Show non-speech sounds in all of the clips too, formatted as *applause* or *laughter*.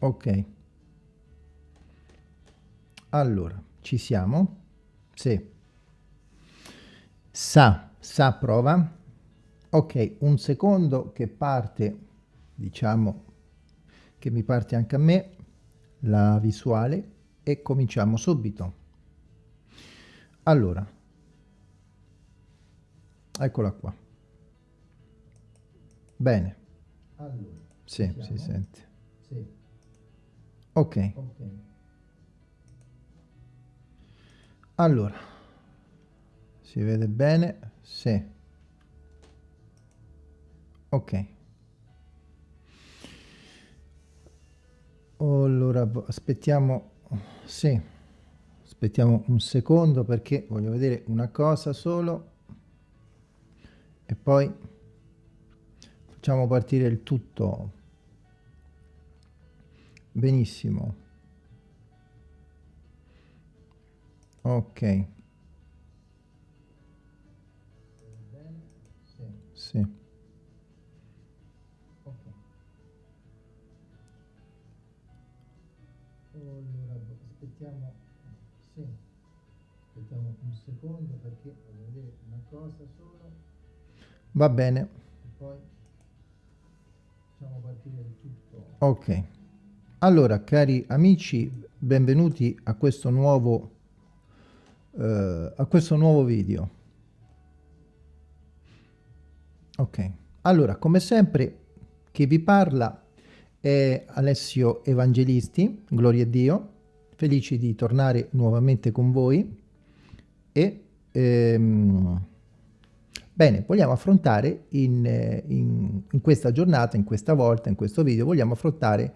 ok. Allora ci siamo? Sì. Sa sa prova. Ok un secondo che parte diciamo che mi parte anche a me la visuale e cominciamo subito. Allora. Eccola qua. Bene. Allora, sì, si sente. Sì. Ok, allora si vede bene sì. Ok. Allora aspettiamo sì aspettiamo un secondo perché voglio vedere una cosa solo e poi facciamo partire il tutto benissimo. Ok. Sì. Allora aspettiamo sì. Aspettiamo un secondo perché voglio vedere una cosa solo. Va bene. E poi facciamo partire il tutto. Ok allora cari amici benvenuti a questo nuovo eh, a questo nuovo video. Ok. Allora come sempre chi vi parla è Alessio Evangelisti gloria a Dio felici di tornare nuovamente con voi. E ehm, bene vogliamo affrontare in, in, in questa giornata in questa volta in questo video vogliamo affrontare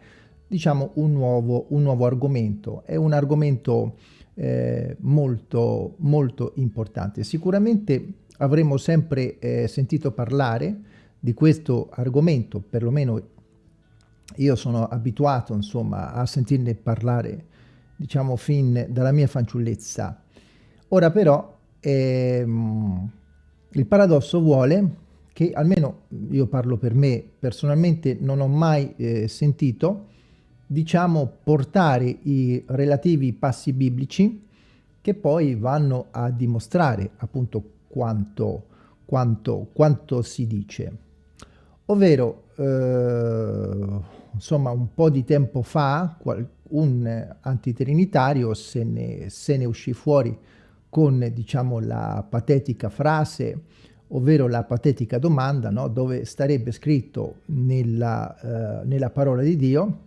diciamo un nuovo, un nuovo argomento è un argomento eh, molto molto importante sicuramente avremo sempre eh, sentito parlare di questo argomento, perlomeno io sono abituato insomma a sentirne parlare diciamo fin dalla mia fanciullezza. Ora però ehm, il paradosso vuole che almeno io parlo per me personalmente non ho mai eh, sentito diciamo portare i relativi passi biblici che poi vanno a dimostrare appunto quanto, quanto, quanto si dice. Ovvero, eh, insomma, un po' di tempo fa un antitrinitario se ne, se ne uscì fuori con, diciamo, la patetica frase, ovvero la patetica domanda, no? dove starebbe scritto nella, eh, nella parola di Dio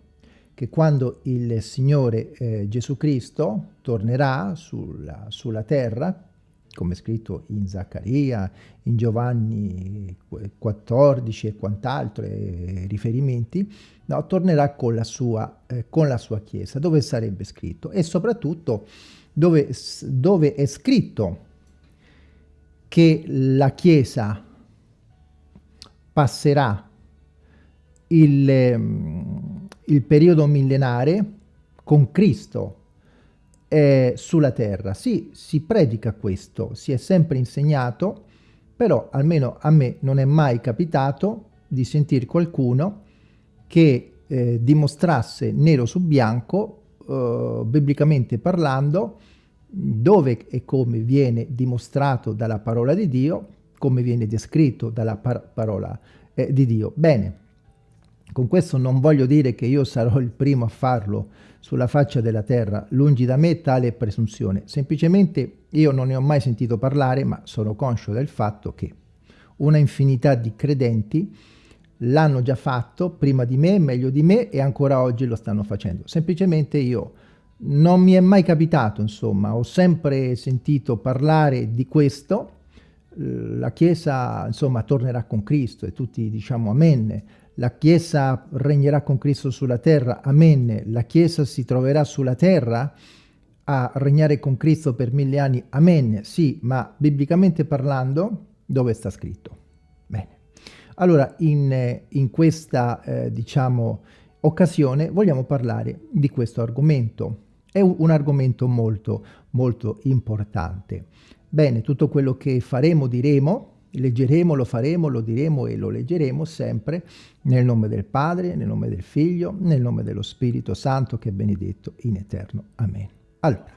che quando il Signore eh, Gesù Cristo tornerà sulla, sulla terra, come scritto in Zaccaria, in Giovanni 14 e quant'altro, riferimenti, no, tornerà con la, sua, eh, con la sua Chiesa, dove sarebbe scritto. E soprattutto dove, dove è scritto che la Chiesa passerà il, ehm, il periodo millenare con Cristo eh, sulla terra. Sì, si predica questo, si è sempre insegnato, però almeno a me non è mai capitato di sentire qualcuno che eh, dimostrasse nero su bianco, eh, biblicamente parlando, dove e come viene dimostrato dalla parola di Dio, come viene descritto dalla par parola eh, di Dio. Bene, con questo non voglio dire che io sarò il primo a farlo sulla faccia della terra, lungi da me tale presunzione. Semplicemente io non ne ho mai sentito parlare, ma sono conscio del fatto che una infinità di credenti l'hanno già fatto prima di me, meglio di me e ancora oggi lo stanno facendo. Semplicemente io non mi è mai capitato, insomma, ho sempre sentito parlare di questo, la Chiesa, insomma, tornerà con Cristo e tutti diciamo amen, la Chiesa regnerà con Cristo sulla terra, amen, la Chiesa si troverà sulla terra a regnare con Cristo per mille anni, amen, sì, ma biblicamente parlando, dove sta scritto? Bene. Allora, in, in questa, eh, diciamo, occasione vogliamo parlare di questo argomento. È un, argomento molto, molto importante. Bene, tutto quello che faremo, diremo, leggeremo, lo faremo, lo diremo e lo leggeremo sempre nel nome del Padre, nel nome del Figlio, nel nome dello Spirito Santo che è benedetto in eterno. Amen. Allora,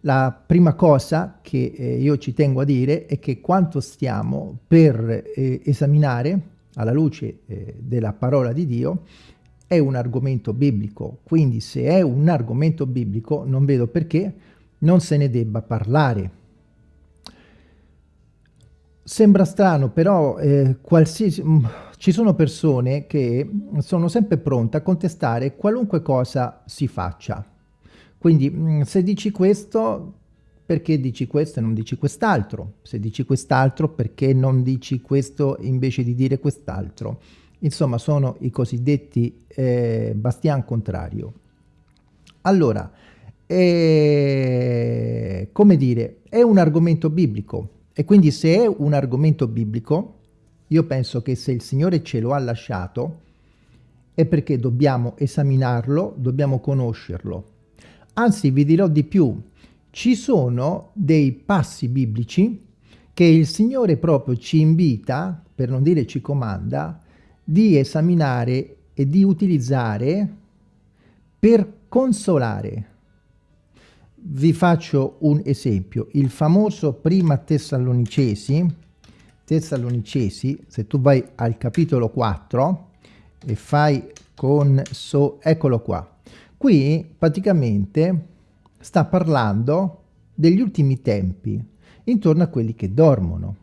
la prima cosa che eh, io ci tengo a dire è che quanto stiamo per eh, esaminare alla luce eh, della parola di Dio è un argomento biblico, quindi se è un argomento biblico non vedo perché non se ne debba parlare. Sembra strano, però eh, qualsiasi, mm, ci sono persone che sono sempre pronte a contestare qualunque cosa si faccia. Quindi mm, se dici questo, perché dici questo e non dici quest'altro? Se dici quest'altro, perché non dici questo invece di dire quest'altro? Insomma, sono i cosiddetti eh, bastian contrario. Allora, eh, come dire, è un argomento biblico e quindi se è un argomento biblico, io penso che se il Signore ce lo ha lasciato è perché dobbiamo esaminarlo, dobbiamo conoscerlo. Anzi, vi dirò di più, ci sono dei passi biblici che il Signore proprio ci invita, per non dire ci comanda, di esaminare e di utilizzare per consolare. Vi faccio un esempio, il famoso prima Tessalonicesi, Tessalonicesi, se tu vai al capitolo 4 e fai con so, eccolo qua, qui praticamente sta parlando degli ultimi tempi, intorno a quelli che dormono.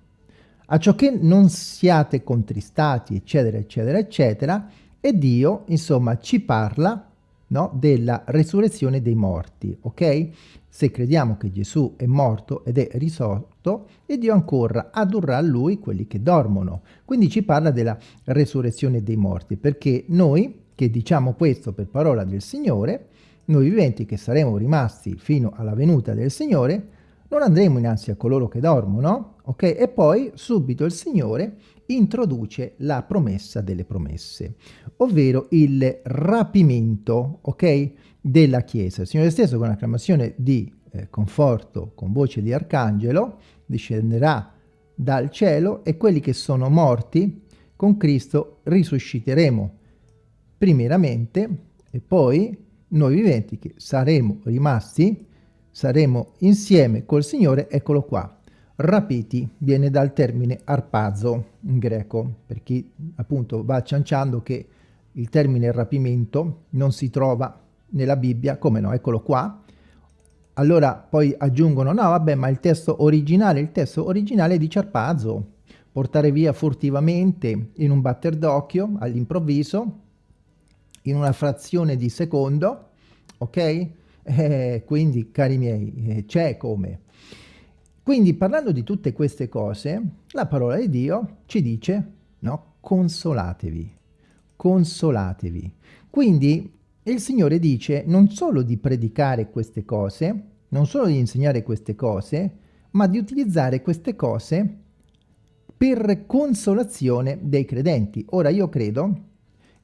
A ciò che non siate contristati, eccetera, eccetera, eccetera, e Dio, insomma, ci parla no, della resurrezione dei morti, ok? Se crediamo che Gesù è morto ed è risorto, e Dio ancora addurrà a Lui quelli che dormono. Quindi ci parla della resurrezione dei morti, perché noi, che diciamo questo per parola del Signore, noi viventi che saremo rimasti fino alla venuta del Signore, non andremo innanzi a coloro che dormono, ok? E poi subito il Signore introduce la promessa delle promesse, ovvero il rapimento, ok? Della Chiesa. Il Signore stesso con acclamazione di eh, conforto, con voce di arcangelo, discenderà dal cielo e quelli che sono morti con Cristo risusciteremo primeramente e poi noi viventi che saremo rimasti saremo insieme col Signore, eccolo qua. Rapiti viene dal termine arpazo in greco, per chi appunto va cianciando che il termine rapimento non si trova nella Bibbia, come no, eccolo qua. Allora poi aggiungono, no vabbè, ma il testo originale, il testo originale dice arpazo, portare via furtivamente in un batter d'occhio, all'improvviso, in una frazione di secondo, ok? Eh, quindi, cari miei, eh, c'è come. Quindi, parlando di tutte queste cose, la parola di Dio ci dice, no, consolatevi, consolatevi. Quindi, il Signore dice non solo di predicare queste cose, non solo di insegnare queste cose, ma di utilizzare queste cose per consolazione dei credenti. Ora, io credo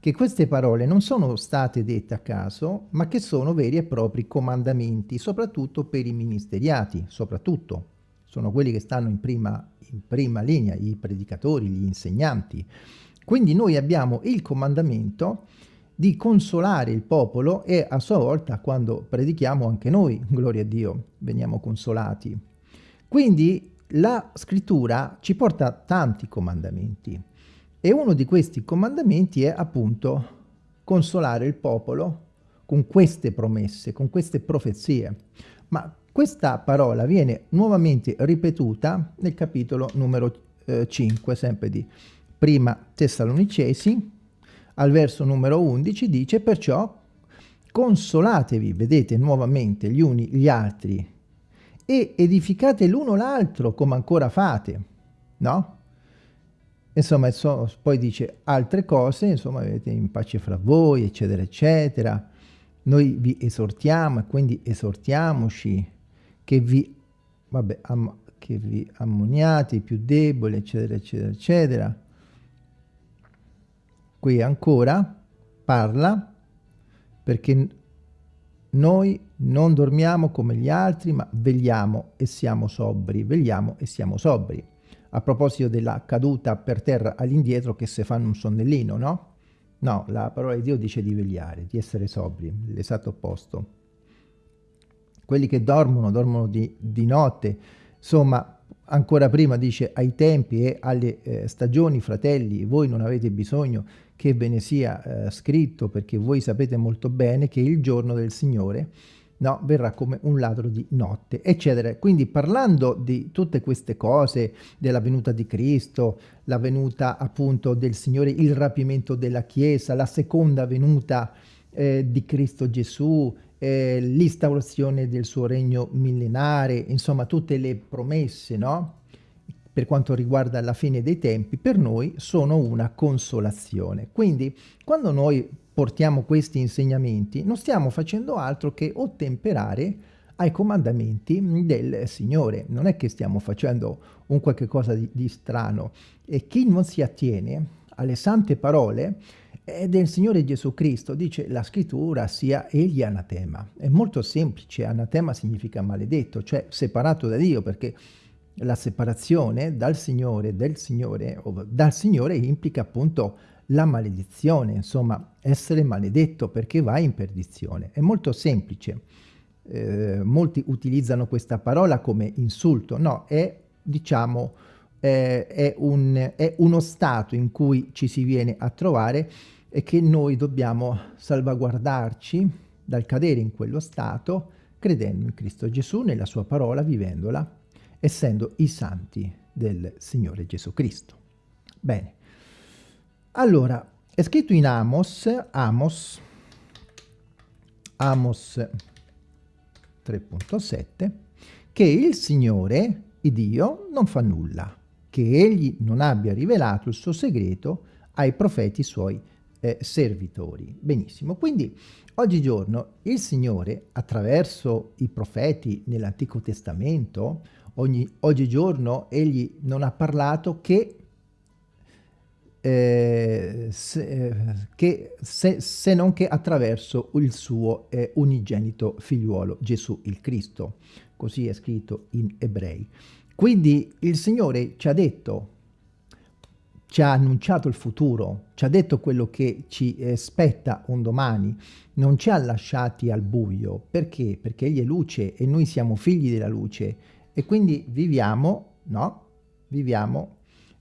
che queste parole non sono state dette a caso, ma che sono veri e propri comandamenti, soprattutto per i ministeriati, soprattutto. Sono quelli che stanno in prima, in prima linea, i predicatori, gli insegnanti. Quindi noi abbiamo il comandamento di consolare il popolo e a sua volta quando predichiamo anche noi, *laughs* gloria a Dio, veniamo consolati. Quindi la scrittura ci porta tanti comandamenti. E uno di questi comandamenti è appunto consolare il popolo con queste promesse, con queste profezie. Ma questa parola viene nuovamente ripetuta nel capitolo numero eh, 5, sempre di prima Tessalonicesi, al verso numero 11 dice perciò consolatevi, vedete nuovamente gli uni gli altri e edificate l'uno l'altro come ancora fate, no? Insomma, so, poi dice altre cose, insomma, avete in pace fra voi, eccetera, eccetera. Noi vi esortiamo quindi esortiamoci che vi, vabbè, am, che vi ammoniate i più deboli, eccetera, eccetera, eccetera. Qui ancora parla perché noi non dormiamo come gli altri, ma vegliamo e siamo sobri, vegliamo e siamo sobri. A proposito della caduta per terra all'indietro che se fanno un sonnellino, no? No, la parola di Dio dice di vegliare, di essere sobri, l'esatto opposto. Quelli che dormono, dormono di, di notte, insomma, ancora prima dice ai tempi e alle eh, stagioni, fratelli, voi non avete bisogno che ve ne sia eh, scritto perché voi sapete molto bene che il giorno del Signore no, verrà come un ladro di notte, eccetera. Quindi parlando di tutte queste cose, della venuta di Cristo, la venuta appunto del Signore, il rapimento della Chiesa, la seconda venuta eh, di Cristo Gesù, eh, l'instaurazione del suo regno millenare, insomma tutte le promesse, no? per quanto riguarda la fine dei tempi, per noi sono una consolazione. Quindi, quando noi portiamo questi insegnamenti, non stiamo facendo altro che ottemperare ai comandamenti del Signore. Non è che stiamo facendo un qualche cosa di, di strano. E chi non si attiene alle sante parole del Signore Gesù Cristo, dice la scrittura, sia egli anatema. È molto semplice, anatema significa maledetto, cioè separato da Dio, perché la separazione dal Signore, del Signore, o dal Signore implica appunto la maledizione, insomma essere maledetto perché vai in perdizione. È molto semplice. Eh, molti utilizzano questa parola come insulto, no, è diciamo eh, è, un, è uno stato in cui ci si viene a trovare e che noi dobbiamo salvaguardarci dal cadere in quello stato credendo in Cristo Gesù, nella sua parola, vivendola essendo i santi del Signore Gesù Cristo. Bene, allora, è scritto in Amos, Amos, Amos 3.7, che il Signore, il Dio, non fa nulla, che egli non abbia rivelato il suo segreto ai profeti suoi eh, servitori. Benissimo, quindi oggigiorno il Signore, attraverso i profeti nell'Antico Testamento, ogni, oggigiorno egli non ha parlato che, eh, se, eh, che se, se, non che attraverso il suo eh, unigenito figliuolo Gesù il Cristo. Così è scritto in Ebrei. Quindi il Signore ci ha detto, ci ha annunciato il futuro, ci ha detto quello che ci aspetta un domani, non ci ha lasciati al buio. Perché? Perché Egli è luce e noi siamo figli della luce e quindi viviamo, no? Viviamo,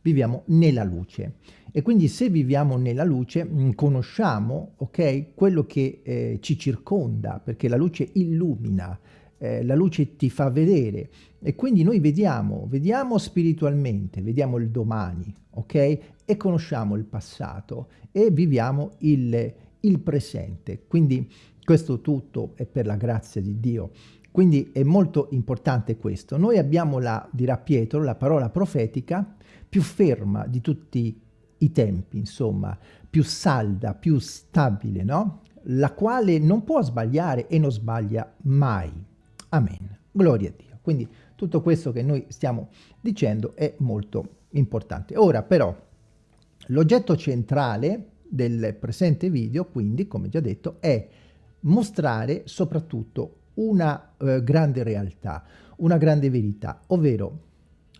viviamo nella luce. E quindi se viviamo nella luce mm, conosciamo, ok, quello che eh, ci circonda, perché la luce illumina, eh, la luce ti fa vedere e quindi noi vediamo, vediamo spiritualmente, vediamo il domani, ok? E conosciamo il passato e viviamo il, il presente. Quindi questo tutto è per la grazia di Dio. Quindi è molto importante questo. Noi abbiamo la, dirà Pietro, la parola profetica più ferma di tutti i tempi, insomma, più salda, più stabile, no? La quale non può sbagliare e non sbaglia mai. Amen. Gloria a Dio. Quindi tutto questo che noi stiamo dicendo è molto importante. Ora però, l'oggetto centrale del presente video, quindi, come già detto, è mostrare soprattutto una eh, grande realtà, una grande verità, ovvero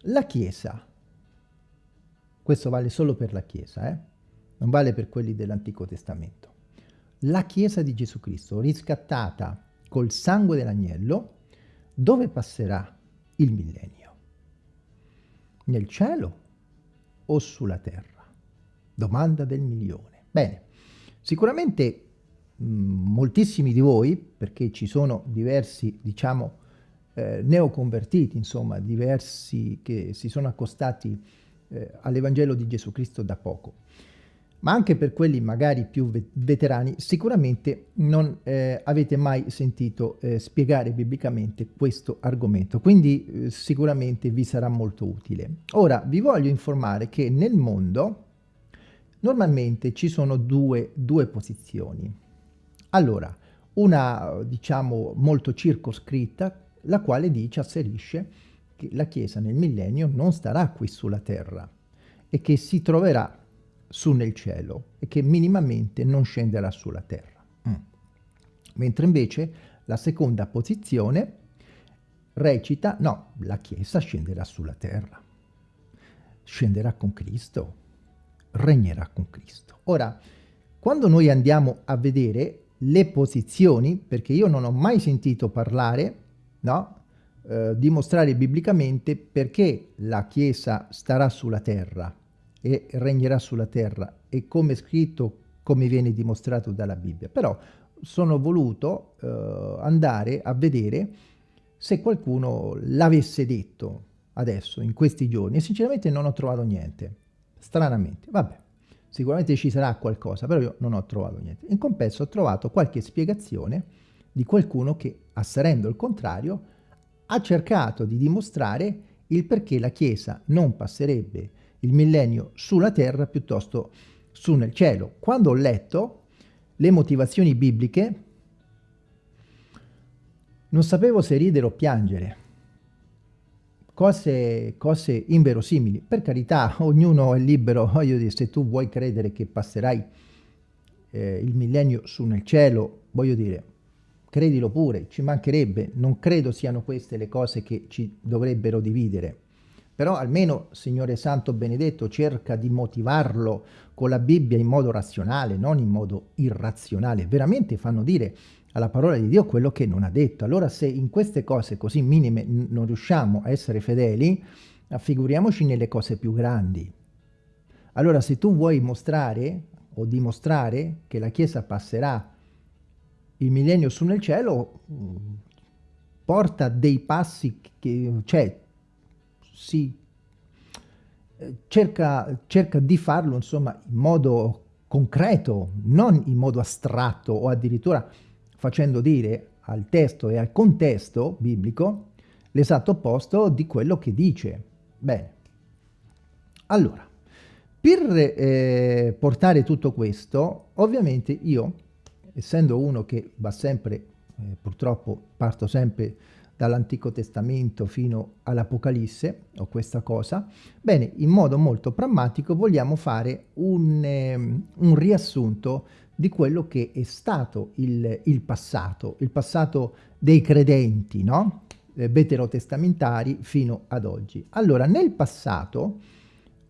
la Chiesa, questo vale solo per la Chiesa, eh? non vale per quelli dell'Antico Testamento, la Chiesa di Gesù Cristo, riscattata col sangue dell'agnello, dove passerà il millennio? Nel cielo o sulla terra? Domanda del milione. Bene, sicuramente Mm, moltissimi di voi, perché ci sono diversi, diciamo, eh, neoconvertiti, insomma, diversi che si sono accostati eh, all'Evangelo di Gesù Cristo da poco, ma anche per quelli magari più veterani, sicuramente non eh, avete mai sentito eh, spiegare biblicamente questo argomento, quindi eh, sicuramente vi sarà molto utile. Ora, vi voglio informare che nel mondo normalmente ci sono due, due posizioni. Allora, una diciamo molto circoscritta, la quale dice, asserisce che la Chiesa nel millennio non starà qui sulla terra e che si troverà su nel cielo e che minimamente non scenderà sulla terra. Mm. Mentre invece la seconda posizione recita no, la Chiesa scenderà sulla terra. scenderà con Cristo, regnerà con Cristo. Ora, quando noi andiamo a vedere le posizioni, perché io non ho mai sentito parlare, no? Eh, dimostrare biblicamente perché la Chiesa starà sulla terra e regnerà sulla terra e come scritto, come viene dimostrato dalla Bibbia. Però sono voluto eh, andare a vedere se qualcuno l'avesse detto adesso, in questi giorni, e sinceramente non ho trovato niente, stranamente. Vabbè, sicuramente ci sarà qualcosa, però io non ho trovato niente. In compenso ho trovato qualche spiegazione di qualcuno che, asserendo il contrario, ha cercato di dimostrare il perché la Chiesa non passerebbe il millennio sulla terra piuttosto su nel cielo. Quando ho letto le motivazioni bibliche, non sapevo se ridere o piangere. Cose, cose inverosimili. Per carità, *laughs* ognuno è libero, voglio dire, se tu vuoi credere che passerai eh, il millennio su nel cielo, voglio dire, credilo pure, ci mancherebbe, non credo siano queste le cose che ci dovrebbero dividere. Però almeno, Signore Santo Benedetto, cerca di motivarlo con la Bibbia in modo razionale, non in modo irrazionale. Veramente fanno dire alla parola di Dio quello che non ha detto. Allora se in queste cose così minime non riusciamo a essere fedeli, figuriamoci nelle cose più grandi. Allora se tu vuoi mostrare o dimostrare che la Chiesa passerà il millennio su nel cielo, porta dei passi che, cioè, si cerca, cerca di farlo insomma in modo concreto, non in modo astratto o addirittura facendo dire al testo e al contesto biblico l'esatto opposto di quello che dice. Bene, allora, per eh, portare tutto questo, ovviamente io, essendo uno che va sempre, eh, purtroppo parto sempre dall'Antico Testamento fino all'Apocalisse, o questa cosa, bene, in modo molto prammatico vogliamo fare un, eh, un riassunto di quello che è stato il, il passato, il passato dei credenti, no? Eh, veterotestamentari fino ad oggi. Allora, nel passato,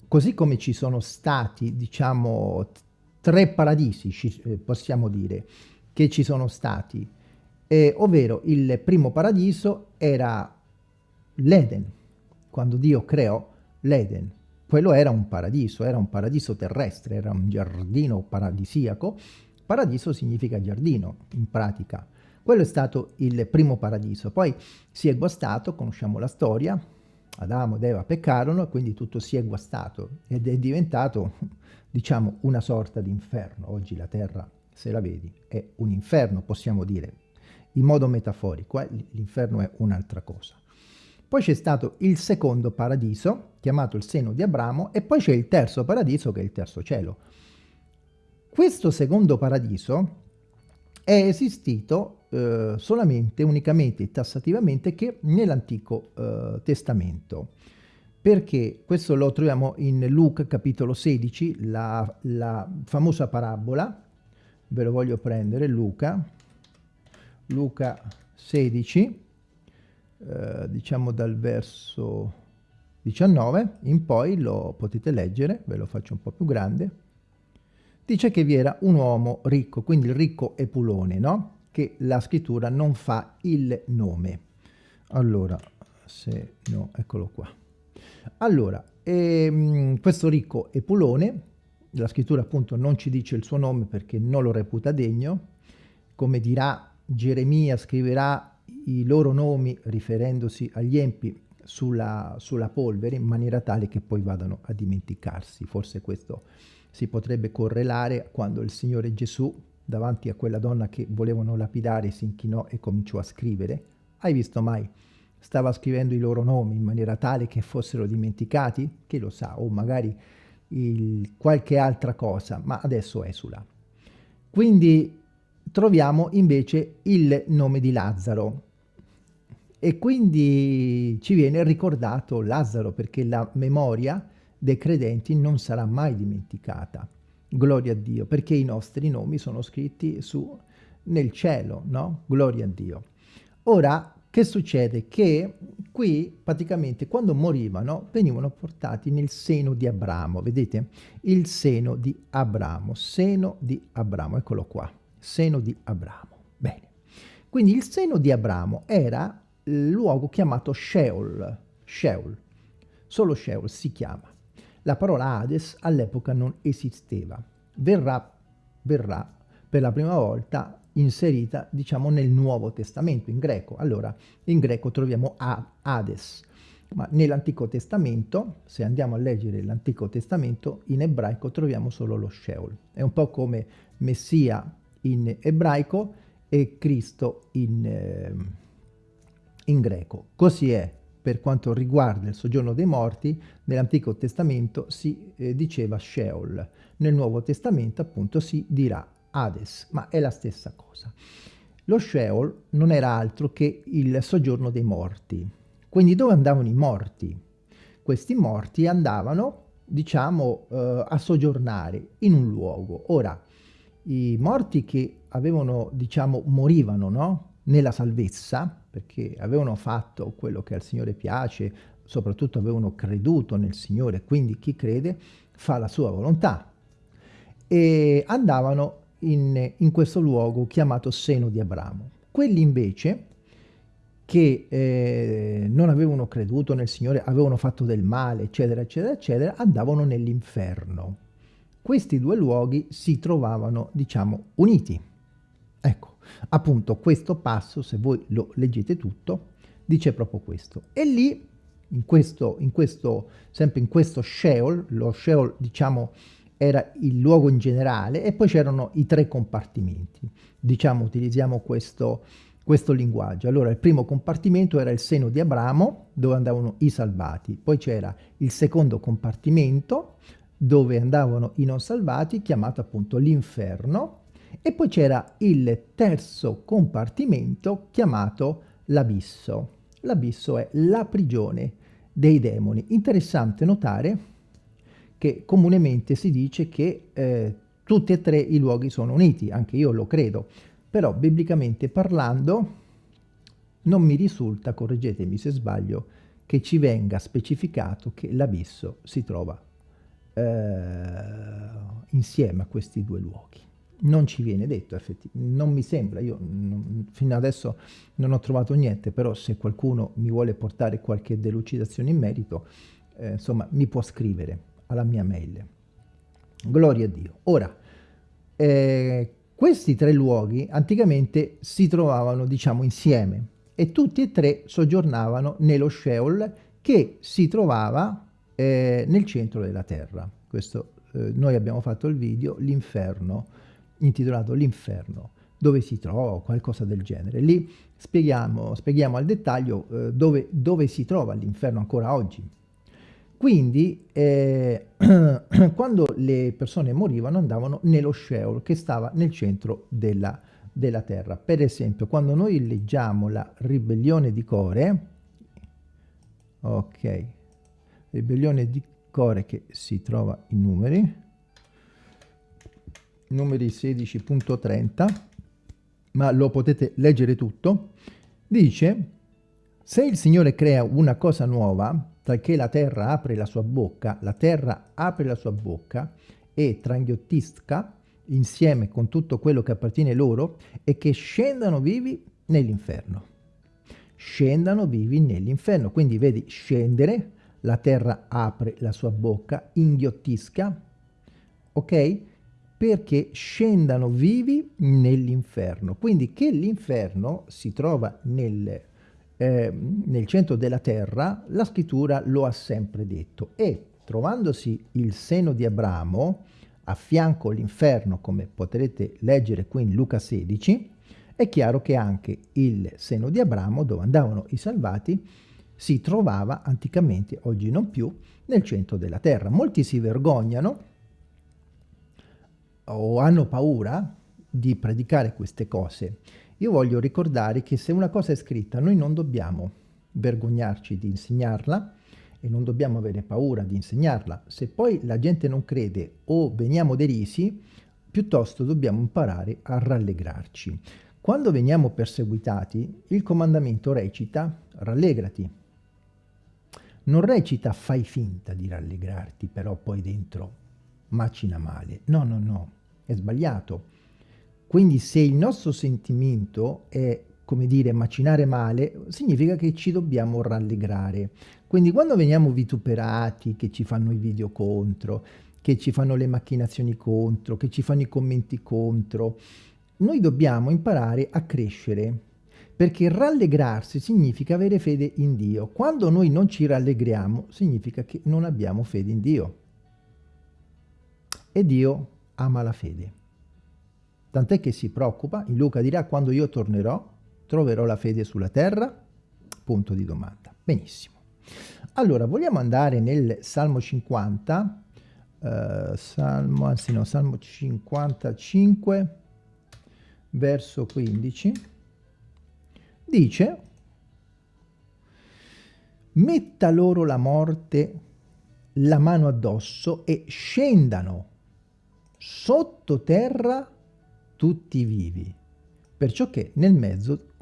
così come ci sono stati, diciamo, tre paradisi, eh, possiamo dire, che ci sono stati, eh, ovvero il primo paradiso era l'Eden, quando Dio creò l'Eden. Quello era un paradiso, era un paradiso terrestre, era un giardino paradisiaco. Paradiso significa giardino, in pratica. Quello è stato il primo paradiso. Poi si è guastato, conosciamo la storia, Adamo ed Eva peccarono e quindi tutto si è guastato ed è diventato, *laughs* diciamo, una sorta di inferno. Oggi la terra, se la vedi, è un inferno, possiamo dire, in modo metaforico. Eh? L'inferno è un'altra cosa. Poi c'è stato il secondo paradiso, chiamato il seno di Abramo, e poi c'è il terzo paradiso, che è il terzo cielo. Questo secondo paradiso è esistito eh, solamente, unicamente tassativamente che nell'Antico eh, Testamento. Perché? Questo lo troviamo in Luca capitolo 16, la, la famosa parabola, ve lo voglio prendere, Luca, Luca 16, eh, diciamo dal verso 19 in poi lo potete leggere, ve lo faccio un po' più grande, dice che vi era un uomo ricco, quindi il ricco Epulone, no? Che la scrittura non fa il nome. Allora, se no, eccolo qua. Allora, ehm, questo ricco Epulone, la scrittura appunto non ci dice il suo nome perché non lo reputa degno, come dirà Geremia scriverà i loro nomi riferendosi agli empi sulla, sulla, polvere in maniera tale che poi vadano a dimenticarsi. Forse questo si potrebbe correlare quando il Signore Gesù davanti a quella donna che volevano lapidare si inchinò e cominciò a scrivere. Hai visto mai? Stava scrivendo i loro nomi in maniera tale che fossero dimenticati? Che lo sa, o magari il, qualche altra cosa, ma adesso esula. Quindi troviamo invece il nome di Lazzaro e quindi ci viene ricordato Lazzaro perché la memoria dei credenti non sarà mai dimenticata. Gloria a Dio, perché i nostri nomi sono scritti su nel cielo, no? Gloria a Dio. Ora, che succede? Che qui praticamente quando morivano venivano portati nel seno di Abramo, vedete? Il seno di Abramo, seno di Abramo, eccolo qua, seno di Abramo. Bene, quindi il seno di Abramo era il luogo chiamato Sheol, Sheol, solo Sheol si chiama. La parola Hades all'epoca non esisteva, verrà, verrà per la prima volta inserita, diciamo, nel Nuovo Testamento, in greco. Allora, in greco troviamo Hades, ma nell'Antico Testamento, se andiamo a leggere l'Antico Testamento, in ebraico troviamo solo lo Sheol. È un po' come Messia in ebraico e Cristo in, eh, in greco. Così è per quanto riguarda il soggiorno dei morti, nell'Antico Testamento si eh, diceva Sheol, nel Nuovo Testamento appunto si dirà Hades, ma è la stessa cosa. Lo Sheol non era altro che il soggiorno dei morti. Quindi dove andavano i morti? Questi morti andavano, diciamo, eh, a soggiornare in un luogo. Ora, i morti che avevano, diciamo, morivano, no? Nella salvezza, perché avevano fatto quello che al Signore piace, soprattutto avevano creduto nel Signore, quindi chi crede fa la sua volontà. E andavano in, in questo luogo chiamato seno di Abramo. Quelli invece che eh, non avevano creduto nel Signore, avevano fatto del male, eccetera, eccetera, eccetera, andavano nell'inferno. Questi due luoghi si trovavano, diciamo, uniti. Ecco, appunto questo passo, se voi lo leggete tutto, dice proprio questo. E lì, in questo, in questo, sempre in questo Sheol, lo Sheol, diciamo, era il luogo in generale e poi c'erano i tre compartimenti. Diciamo, utilizziamo questo, questo linguaggio. Allora, il primo compartimento era il seno di Abramo, dove andavano i salvati. Poi c'era il secondo compartimento, dove andavano i non salvati, chiamato appunto l'inferno. E poi c'era il terzo compartimento, chiamato l'abisso. L'abisso è la prigione dei demoni. Interessante notare che comunemente si dice che eh, tutti e tre i luoghi sono uniti, anche io lo credo, però biblicamente parlando non mi risulta, correggetemi se sbaglio, che ci venga specificato che l'abisso si trova eh, insieme a questi due luoghi. Non ci viene detto, effettivamente, non mi sembra, io non, fino adesso non ho trovato niente, però se qualcuno mi vuole portare qualche delucidazione in merito, eh, insomma, mi può scrivere alla mia mail. Gloria a Dio. Ora, eh, questi tre luoghi anticamente si trovavano, diciamo, insieme e tutti e tre soggiornavano nello Sheol che si trovava eh, nel centro della terra. Questo, eh, noi abbiamo fatto il video, l'inferno, intitolato L'inferno, dove si trova qualcosa del genere. Lì spieghiamo, spieghiamo al dettaglio eh, dove, dove si trova l'inferno ancora oggi. Quindi eh, *clears throat* quando le persone morivano andavano nello Sheol che stava nel centro della, della terra. Per esempio quando noi leggiamo la ribellione di Core, ok, ribellione di Core che si trova in numeri, numeri 16.30, ma lo potete leggere tutto, dice se il Signore crea una cosa nuova, talché la terra apre la sua bocca, la terra apre la sua bocca e tranghiotisca insieme con tutto quello che appartiene loro e che scendano vivi nell'inferno. Scendano vivi nell'inferno. Quindi vedi scendere, la terra apre la sua bocca, inghiottisca, ok? Perché scendano vivi nell'inferno. Quindi che l'inferno si trova nel eh, nel centro della terra, la scrittura lo ha sempre detto e trovandosi il seno di Abramo a fianco l'inferno, come potrete leggere qui in Luca 16, è chiaro che anche il seno di Abramo, dove andavano i salvati, si trovava anticamente, oggi non più, nel centro della terra. Molti si vergognano o hanno paura di predicare queste cose io voglio ricordare che se una cosa è scritta noi non dobbiamo vergognarci di insegnarla e non dobbiamo avere paura di insegnarla. Se poi la gente non crede o veniamo derisi, piuttosto dobbiamo imparare a rallegrarci. Quando veniamo perseguitati, il comandamento recita rallegrati. Non recita fai finta di rallegrarti, però poi dentro macina male. No, no, no, è sbagliato. Quindi se il nostro sentimento è, come dire, macinare male, significa che ci dobbiamo rallegrare. Quindi quando veniamo vituperati, che ci fanno i video contro, che ci fanno le macchinazioni contro, che ci fanno i commenti contro, noi dobbiamo imparare a crescere, perché rallegrarsi significa avere fede in Dio. Quando noi non ci rallegriamo, significa che non abbiamo fede in Dio. E Dio ama la fede. Tant'è che si preoccupa, in Luca dirà quando io tornerò troverò la fede sulla terra? Punto di domanda. Benissimo. Allora, vogliamo andare nel Salmo 50, eh, Salmo, anzi no, Salmo 55, verso 15, dice, metta loro la morte la mano addosso e scendano sottoterra tutti vivi, perciò che nel mezzo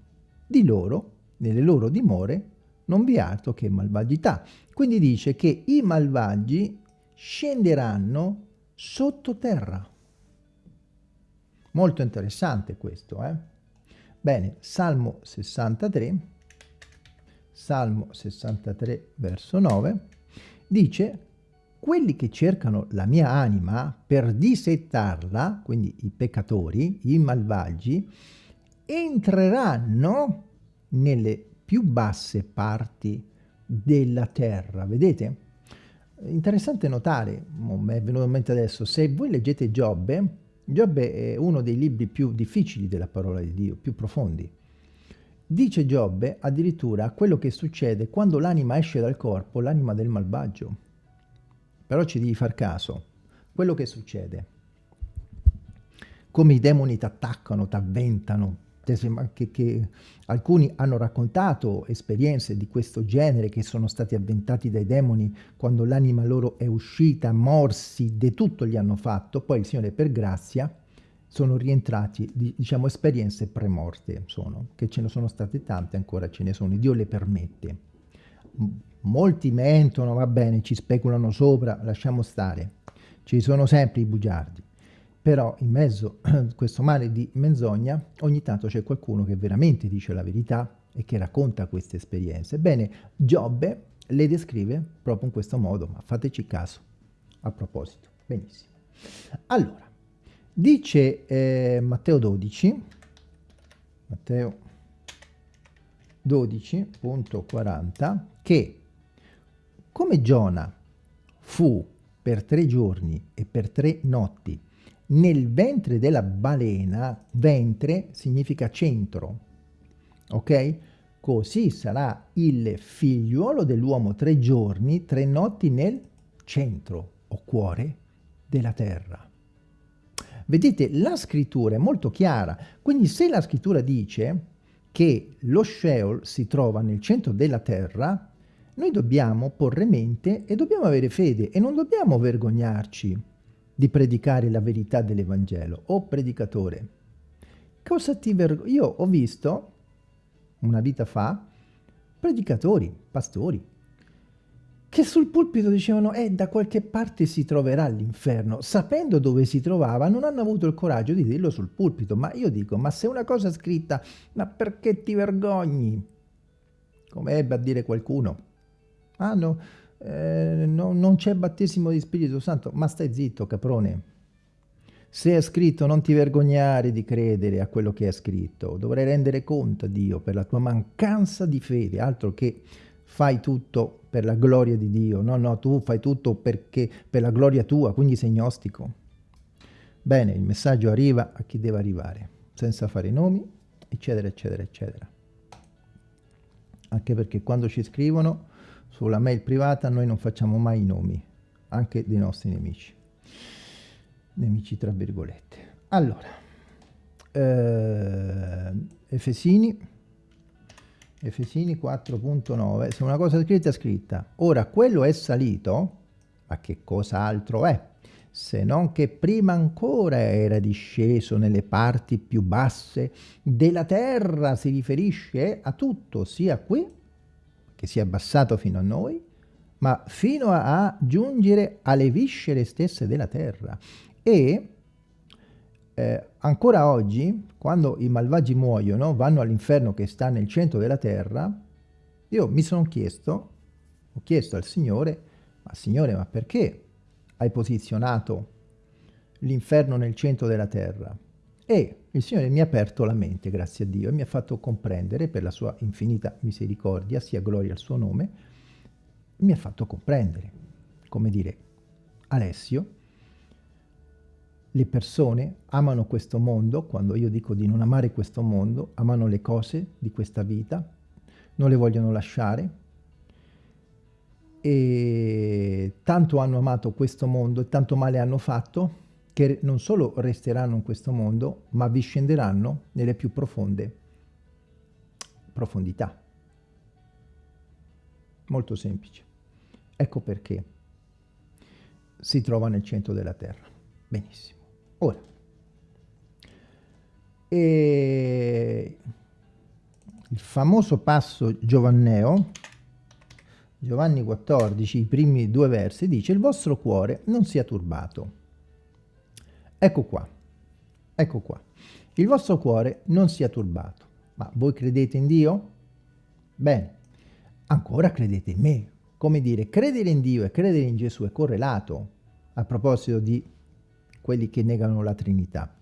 di loro, nelle loro dimore, non vi è altro che malvagità. Quindi dice che i malvagi scenderanno sottoterra. Molto interessante questo, eh? Bene, Salmo 63, Salmo 63 verso 9, dice quelli che cercano la mia anima per dissettarla, quindi i peccatori, i malvagi, entreranno nelle più basse parti della terra. Vedete? Interessante notare, mi è venuto in mente adesso, se voi leggete Giobbe, Giobbe è uno dei libri più difficili della parola di Dio, più profondi. Dice Giobbe addirittura quello che succede quando l'anima esce dal corpo, l'anima del malvagio. Però ci devi far caso. Quello che succede. Come i demoni ti attaccano, ti avventano, che, che, alcuni hanno raccontato esperienze di questo genere che sono stati avventati dai demoni quando l'anima loro è uscita, morsi, di tutto gli hanno fatto, poi il Signore per grazia sono rientrati, diciamo, esperienze premorte sono, che ce ne sono state tante, ancora ce ne sono, Dio le permette molti mentono, va bene, ci speculano sopra, lasciamo stare. Ci sono sempre i bugiardi. Però in mezzo a *clears throat* questo mare di menzogna ogni tanto c'è qualcuno che veramente dice la verità e che racconta queste esperienze. Bene, Giobbe le descrive proprio in questo modo, ma fateci caso a proposito. Benissimo. Allora, dice eh, Matteo 12, Matteo 12.40, che come Giona fu per tre giorni e per tre notti nel ventre della balena, ventre significa centro, ok? Così sarà il figliuolo dell'uomo tre giorni, tre notti nel centro o cuore della terra. Vedete, la scrittura è molto chiara, quindi se la scrittura dice che lo Sheol si trova nel centro della terra, noi dobbiamo porre mente e dobbiamo avere fede e non dobbiamo vergognarci di predicare la verità dell'Evangelo. O predicatore, cosa ti vergogni? Io ho visto, una vita fa, predicatori, pastori, che sul pulpito dicevano eh da qualche parte si troverà l'inferno sapendo dove si trovava non hanno avuto il coraggio di dirlo sul pulpito ma io dico ma se una cosa è scritta ma perché ti vergogni come ebbe a dire qualcuno Ah no, eh, no non c'è battesimo di Spirito Santo. Ma stai zitto, caprone. Se è scritto non ti vergognare di credere a quello che è scritto. Dovrai rendere conto a Dio per la tua mancanza di fede, altro che fai tutto per la gloria di Dio. No, no, tu fai tutto perché, per la gloria tua, quindi sei gnostico. Bene, il messaggio arriva a chi deve arrivare, senza fare nomi, eccetera, eccetera, eccetera. Anche perché quando ci scrivono sulla mail privata noi non facciamo mai i nomi, anche dei nostri nemici. Nemici tra virgolette. Allora, eh, Efesini, Efesini 4.9, se una cosa scritta è scritta. Ora, quello è salito, ma che cosa altro è? se non che prima ancora era disceso nelle parti più basse della terra, si riferisce a tutto, sia qui, che si è abbassato fino a noi, ma fino a giungere alle viscere stesse della terra. E eh, ancora oggi, quando i malvagi muoiono, vanno all'inferno che sta nel centro della terra, io mi sono chiesto, ho chiesto al Signore, ma Signore, ma perché hai posizionato l'inferno nel centro della terra? E il Signore mi ha aperto la mente, grazie a Dio, e mi ha fatto comprendere, per la sua infinita misericordia, sia gloria al suo nome, mi ha fatto comprendere, come dire, Alessio, le persone amano questo mondo, quando io dico di non amare questo mondo, amano le cose di questa vita, non le vogliono lasciare, e tanto hanno amato questo mondo e tanto male hanno fatto che non solo resteranno in questo mondo, ma vi scenderanno nelle più profonde profondità. Molto semplice. Ecco perché si trova nel centro della terra. Benissimo. Ora, e il famoso passo Giovanneo Giovanni 14, i primi due versi, dice il vostro cuore non sia turbato. Ecco qua, ecco qua. Il vostro cuore non sia turbato. Ma voi credete in Dio? Bene, ancora credete in me. Come dire, credere in Dio e credere in Gesù è correlato a proposito di quelli che negano la Trinità.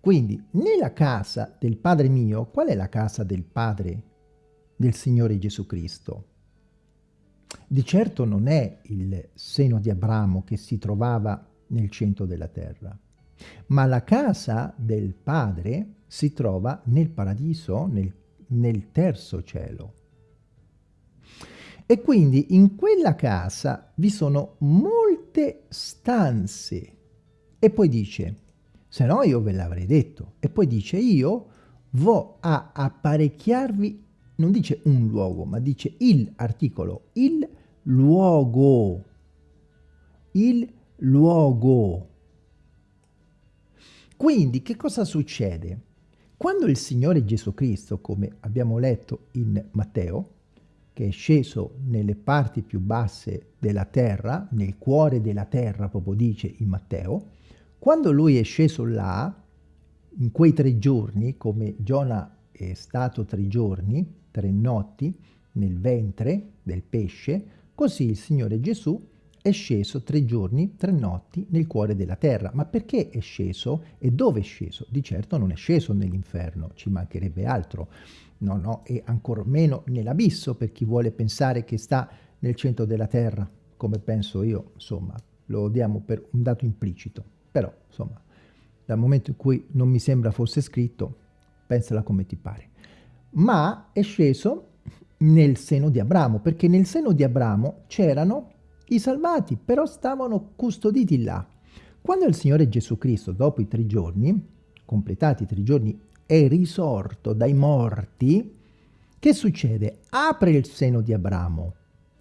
Quindi, nella casa del Padre mio, qual è la casa del Padre del Signore Gesù Cristo. Di certo non è il seno di Abramo che si trovava nel centro della terra, ma la casa del Padre si trova nel paradiso, nel, nel terzo cielo. E quindi in quella casa vi sono molte stanze. E poi dice, se no io ve l'avrei detto. E poi dice, io vo a apparecchiarvi non dice un luogo, ma dice il articolo, il luogo, il luogo. Quindi che cosa succede? Quando il Signore Gesù Cristo, come abbiamo letto in Matteo, che è sceso nelle parti più basse della terra, nel cuore della terra, proprio dice in Matteo, quando lui è sceso là, in quei tre giorni, come Giona è stato tre giorni, tre notti nel ventre del pesce, così il Signore Gesù è sceso tre giorni, tre notti nel cuore della terra. Ma perché è sceso e dove è sceso? Di certo non è sceso nell'inferno, ci mancherebbe altro. No, no, e ancor meno nell'abisso per chi vuole pensare che sta nel centro della terra, come penso io, insomma, lo diamo per un dato implicito. Però, insomma, dal momento in cui non mi sembra fosse scritto, pensala come ti pare ma è sceso nel seno di Abramo, perché nel seno di Abramo c'erano i salvati, però stavano custoditi là. Quando il Signore Gesù Cristo, dopo i tre giorni, completati i tre giorni, è risorto dai morti, che succede? Apre il seno di Abramo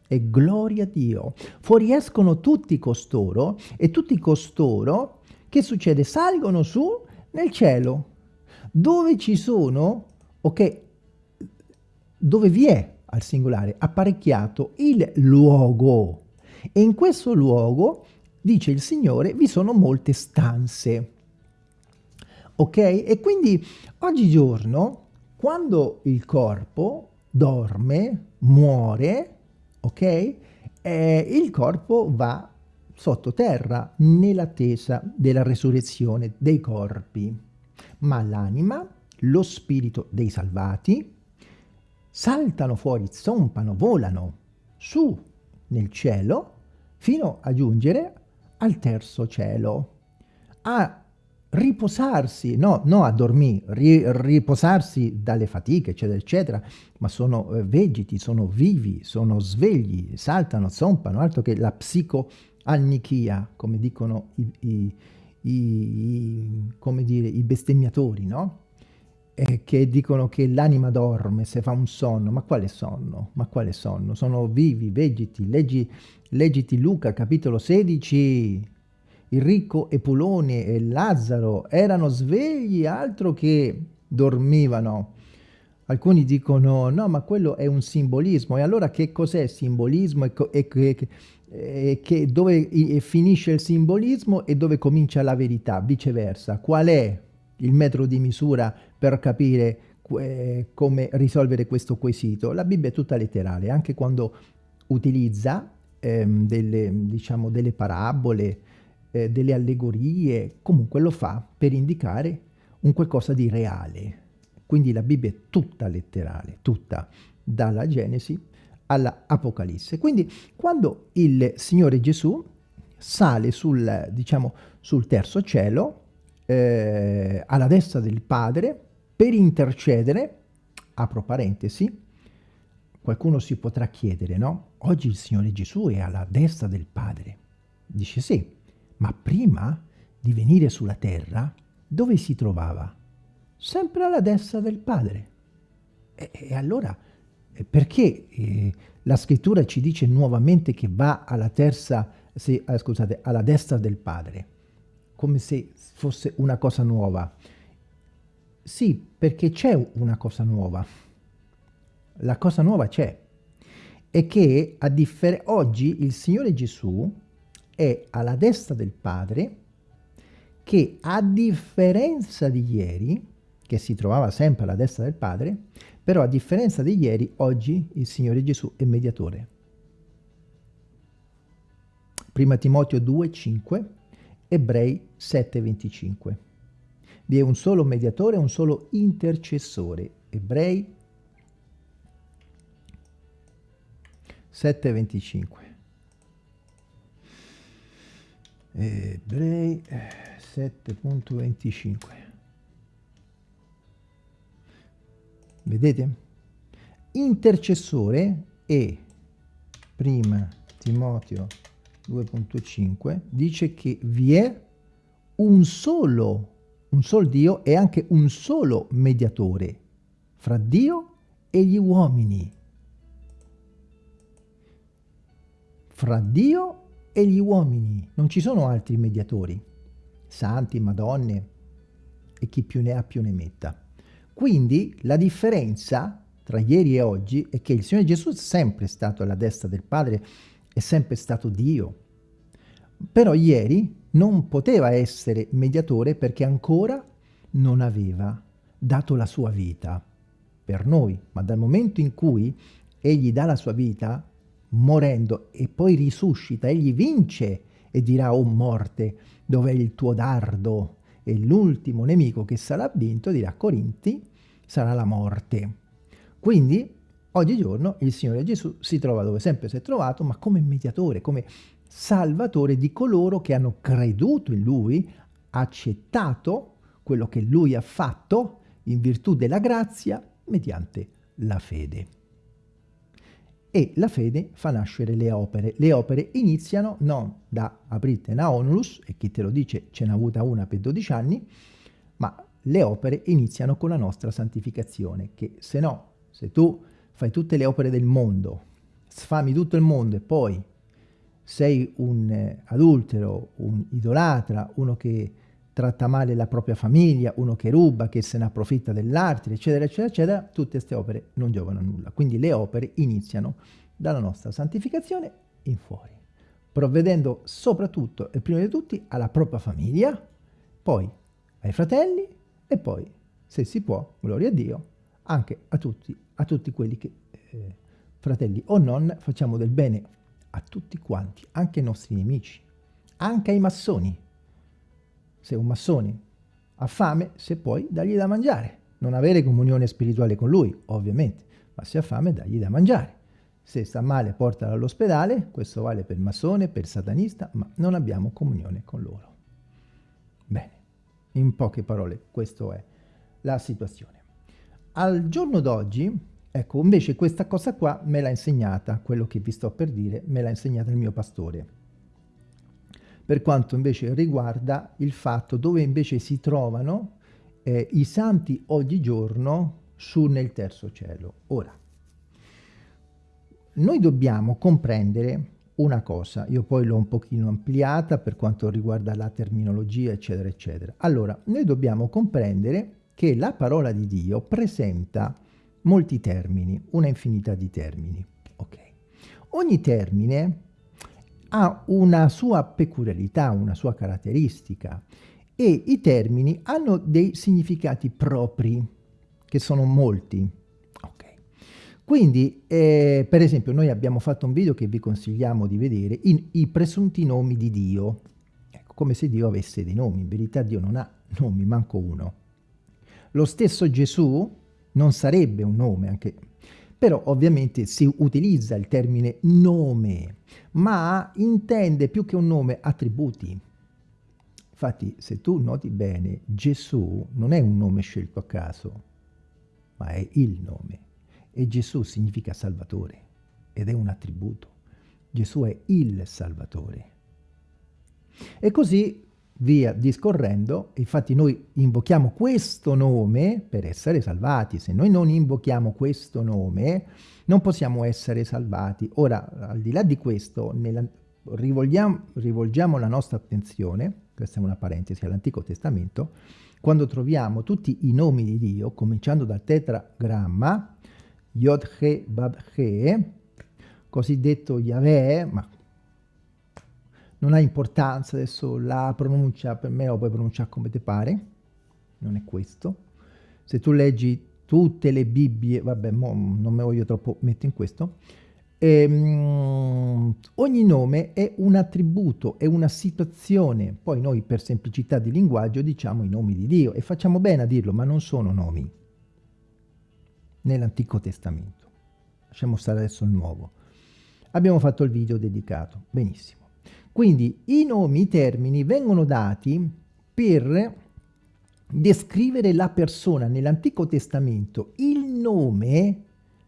e gloria a Dio. Fuoriescono tutti costoro e tutti costoro, che succede? Salgono su nel cielo, dove ci sono, ok, dove vi è al singolare apparecchiato il luogo e in questo luogo dice il Signore vi sono molte stanze. Ok? E quindi oggigiorno quando il corpo dorme muore ok? Eh, il corpo va sottoterra nell'attesa della resurrezione dei corpi. Ma l'anima lo spirito dei salvati saltano fuori, zompano, volano su nel cielo fino a giungere al terzo cielo, a riposarsi, no, no a dormire, ri, riposarsi dalle fatiche, eccetera, eccetera, ma sono eh, vegeti, sono vivi, sono svegli, saltano, zompano, altro che la psicoannichia, come dicono i, i, i, come dire, i bestemmiatori, no? Eh, che dicono che l'anima dorme se fa un sonno, ma quale sonno? Ma quale sonno? Sono vivi, vegeti, leggi, leggiti Luca capitolo 16, il ricco Epulone e Lazzaro erano svegli, altro che dormivano. Alcuni dicono no, ma quello è un simbolismo. E allora che cos'è simbolismo e, e, e, e che dove finisce il simbolismo e dove comincia la verità? Viceversa, qual è il metro di misura per capire eh, come risolvere questo quesito? La Bibbia è tutta letterale, anche quando utilizza ehm, delle, diciamo, delle parabole, eh, delle allegorie, comunque lo fa per indicare un qualcosa di reale. Quindi la Bibbia è tutta letterale, tutta, dalla Genesi alla Apocalisse. Quindi quando il Signore Gesù sale sul, diciamo, sul terzo cielo, eh, alla destra del Padre, per intercedere, apro parentesi, qualcuno si potrà chiedere, no? Oggi il Signore Gesù è alla destra del Padre. Dice sì, ma prima di venire sulla terra, dove si trovava? Sempre alla destra del Padre. E, e allora, eh, perché eh, la scrittura ci dice nuovamente che va alla terza, se, eh, scusate, alla destra del Padre? Come se fosse una cosa nuova. Sì, perché c'è una cosa nuova. La cosa nuova c'è. E che a oggi il Signore Gesù è alla destra del Padre che a differenza di ieri, che si trovava sempre alla destra del Padre, però a differenza di ieri, oggi il Signore Gesù è mediatore. Prima Timoteo 2, 5, Ebrei 7, 25. Vi è un solo mediatore, un solo intercessore. Ebrei 7, 25. Ebrei 7.25 vedete? intercessore e prima Timoteo 2.5 dice che vi è un solo un solo Dio e anche un solo mediatore fra Dio e gli uomini fra Dio e gli uomini, non ci sono altri mediatori, santi, madonne e chi più ne ha più ne metta. Quindi la differenza tra ieri e oggi è che il Signore Gesù è sempre stato alla destra del Padre, è sempre stato Dio. Però ieri non poteva essere mediatore perché ancora non aveva dato la sua vita per noi, ma dal momento in cui egli dà la sua vita, morendo e poi risuscita, egli vince e dirà, oh morte, dov'è il tuo dardo? E l'ultimo nemico che sarà vinto, dirà Corinti, sarà la morte. Quindi, oggigiorno, il Signore Gesù si trova dove sempre si è trovato, ma come mediatore, come salvatore di coloro che hanno creduto in Lui, accettato quello che Lui ha fatto in virtù della grazia mediante la fede e la fede fa nascere le opere. Le opere iniziano non da aprite na onulus, e chi te lo dice ce n'ha avuta una per 12 anni, ma le opere iniziano con la nostra santificazione, che se no, se tu fai tutte le opere del mondo, sfami tutto il mondo e poi sei un eh, adultero, un idolatra, uno che tratta male la propria famiglia, uno che ruba, che se ne approfitta dell'arte, eccetera, eccetera, eccetera, tutte queste opere non giovano a nulla. Quindi le opere iniziano dalla nostra santificazione in fuori, provvedendo soprattutto e prima di tutti alla propria famiglia, poi ai fratelli e poi, se si può, gloria a Dio, anche a tutti, a tutti quelli che, eh, fratelli o non, facciamo del bene a tutti quanti, anche ai nostri nemici, anche ai massoni, se un massone ha fame, se puoi, dagli da mangiare. Non avere comunione spirituale con lui, ovviamente, ma se ha fame, dagli da mangiare. Se sta male, portalo all'ospedale, questo vale per massone, per satanista, ma non abbiamo comunione con loro. Bene, in poche parole, questa è la situazione. Al giorno d'oggi, ecco, invece questa cosa qua me l'ha insegnata, quello che vi sto per dire, me l'ha insegnata il mio pastore per quanto invece riguarda il fatto dove invece si trovano eh, i santi oggigiorno su nel terzo cielo. Ora, noi dobbiamo comprendere una cosa, io poi l'ho un pochino ampliata per quanto riguarda la terminologia, eccetera, eccetera. Allora, noi dobbiamo comprendere che la parola di Dio presenta molti termini, una infinità di termini. Ok. Ogni termine ha una sua peculiarità, una sua caratteristica e i termini hanno dei significati propri, che sono molti. Okay. Quindi, eh, per esempio, noi abbiamo fatto un video che vi consigliamo di vedere, in, i presunti nomi di Dio. Ecco, come se Dio avesse dei nomi, in verità Dio non ha nomi, manco uno. Lo stesso Gesù non sarebbe un nome, anche però ovviamente si utilizza il termine nome, ma intende più che un nome attributi. Infatti, se tu noti bene, Gesù non è un nome scelto a caso, ma è il nome. E Gesù significa Salvatore ed è un attributo. Gesù è il Salvatore. E così via discorrendo, infatti noi invochiamo questo nome per essere salvati, se noi non invochiamo questo nome non possiamo essere salvati. Ora, al di là di questo, nella, rivolgiamo, rivolgiamo la nostra attenzione, questa è una parentesi, all'Antico Testamento, quando troviamo tutti i nomi di Dio, cominciando dal tetragramma, Yod-He, Bab-He, cosiddetto Yahweh, ma non ha importanza adesso la pronuncia, per me lo puoi pronunciare come ti pare, non è questo. Se tu leggi tutte le Bibbie, vabbè, non me voglio troppo mettere in questo, ehm, ogni nome è un attributo, è una situazione, poi noi per semplicità di linguaggio diciamo i nomi di Dio e facciamo bene a dirlo, ma non sono nomi nell'Antico Testamento. Lasciamo stare adesso il nuovo. Abbiamo fatto il video dedicato, benissimo. Quindi i nomi, i termini vengono dati per descrivere la persona. Nell'Antico Testamento il nome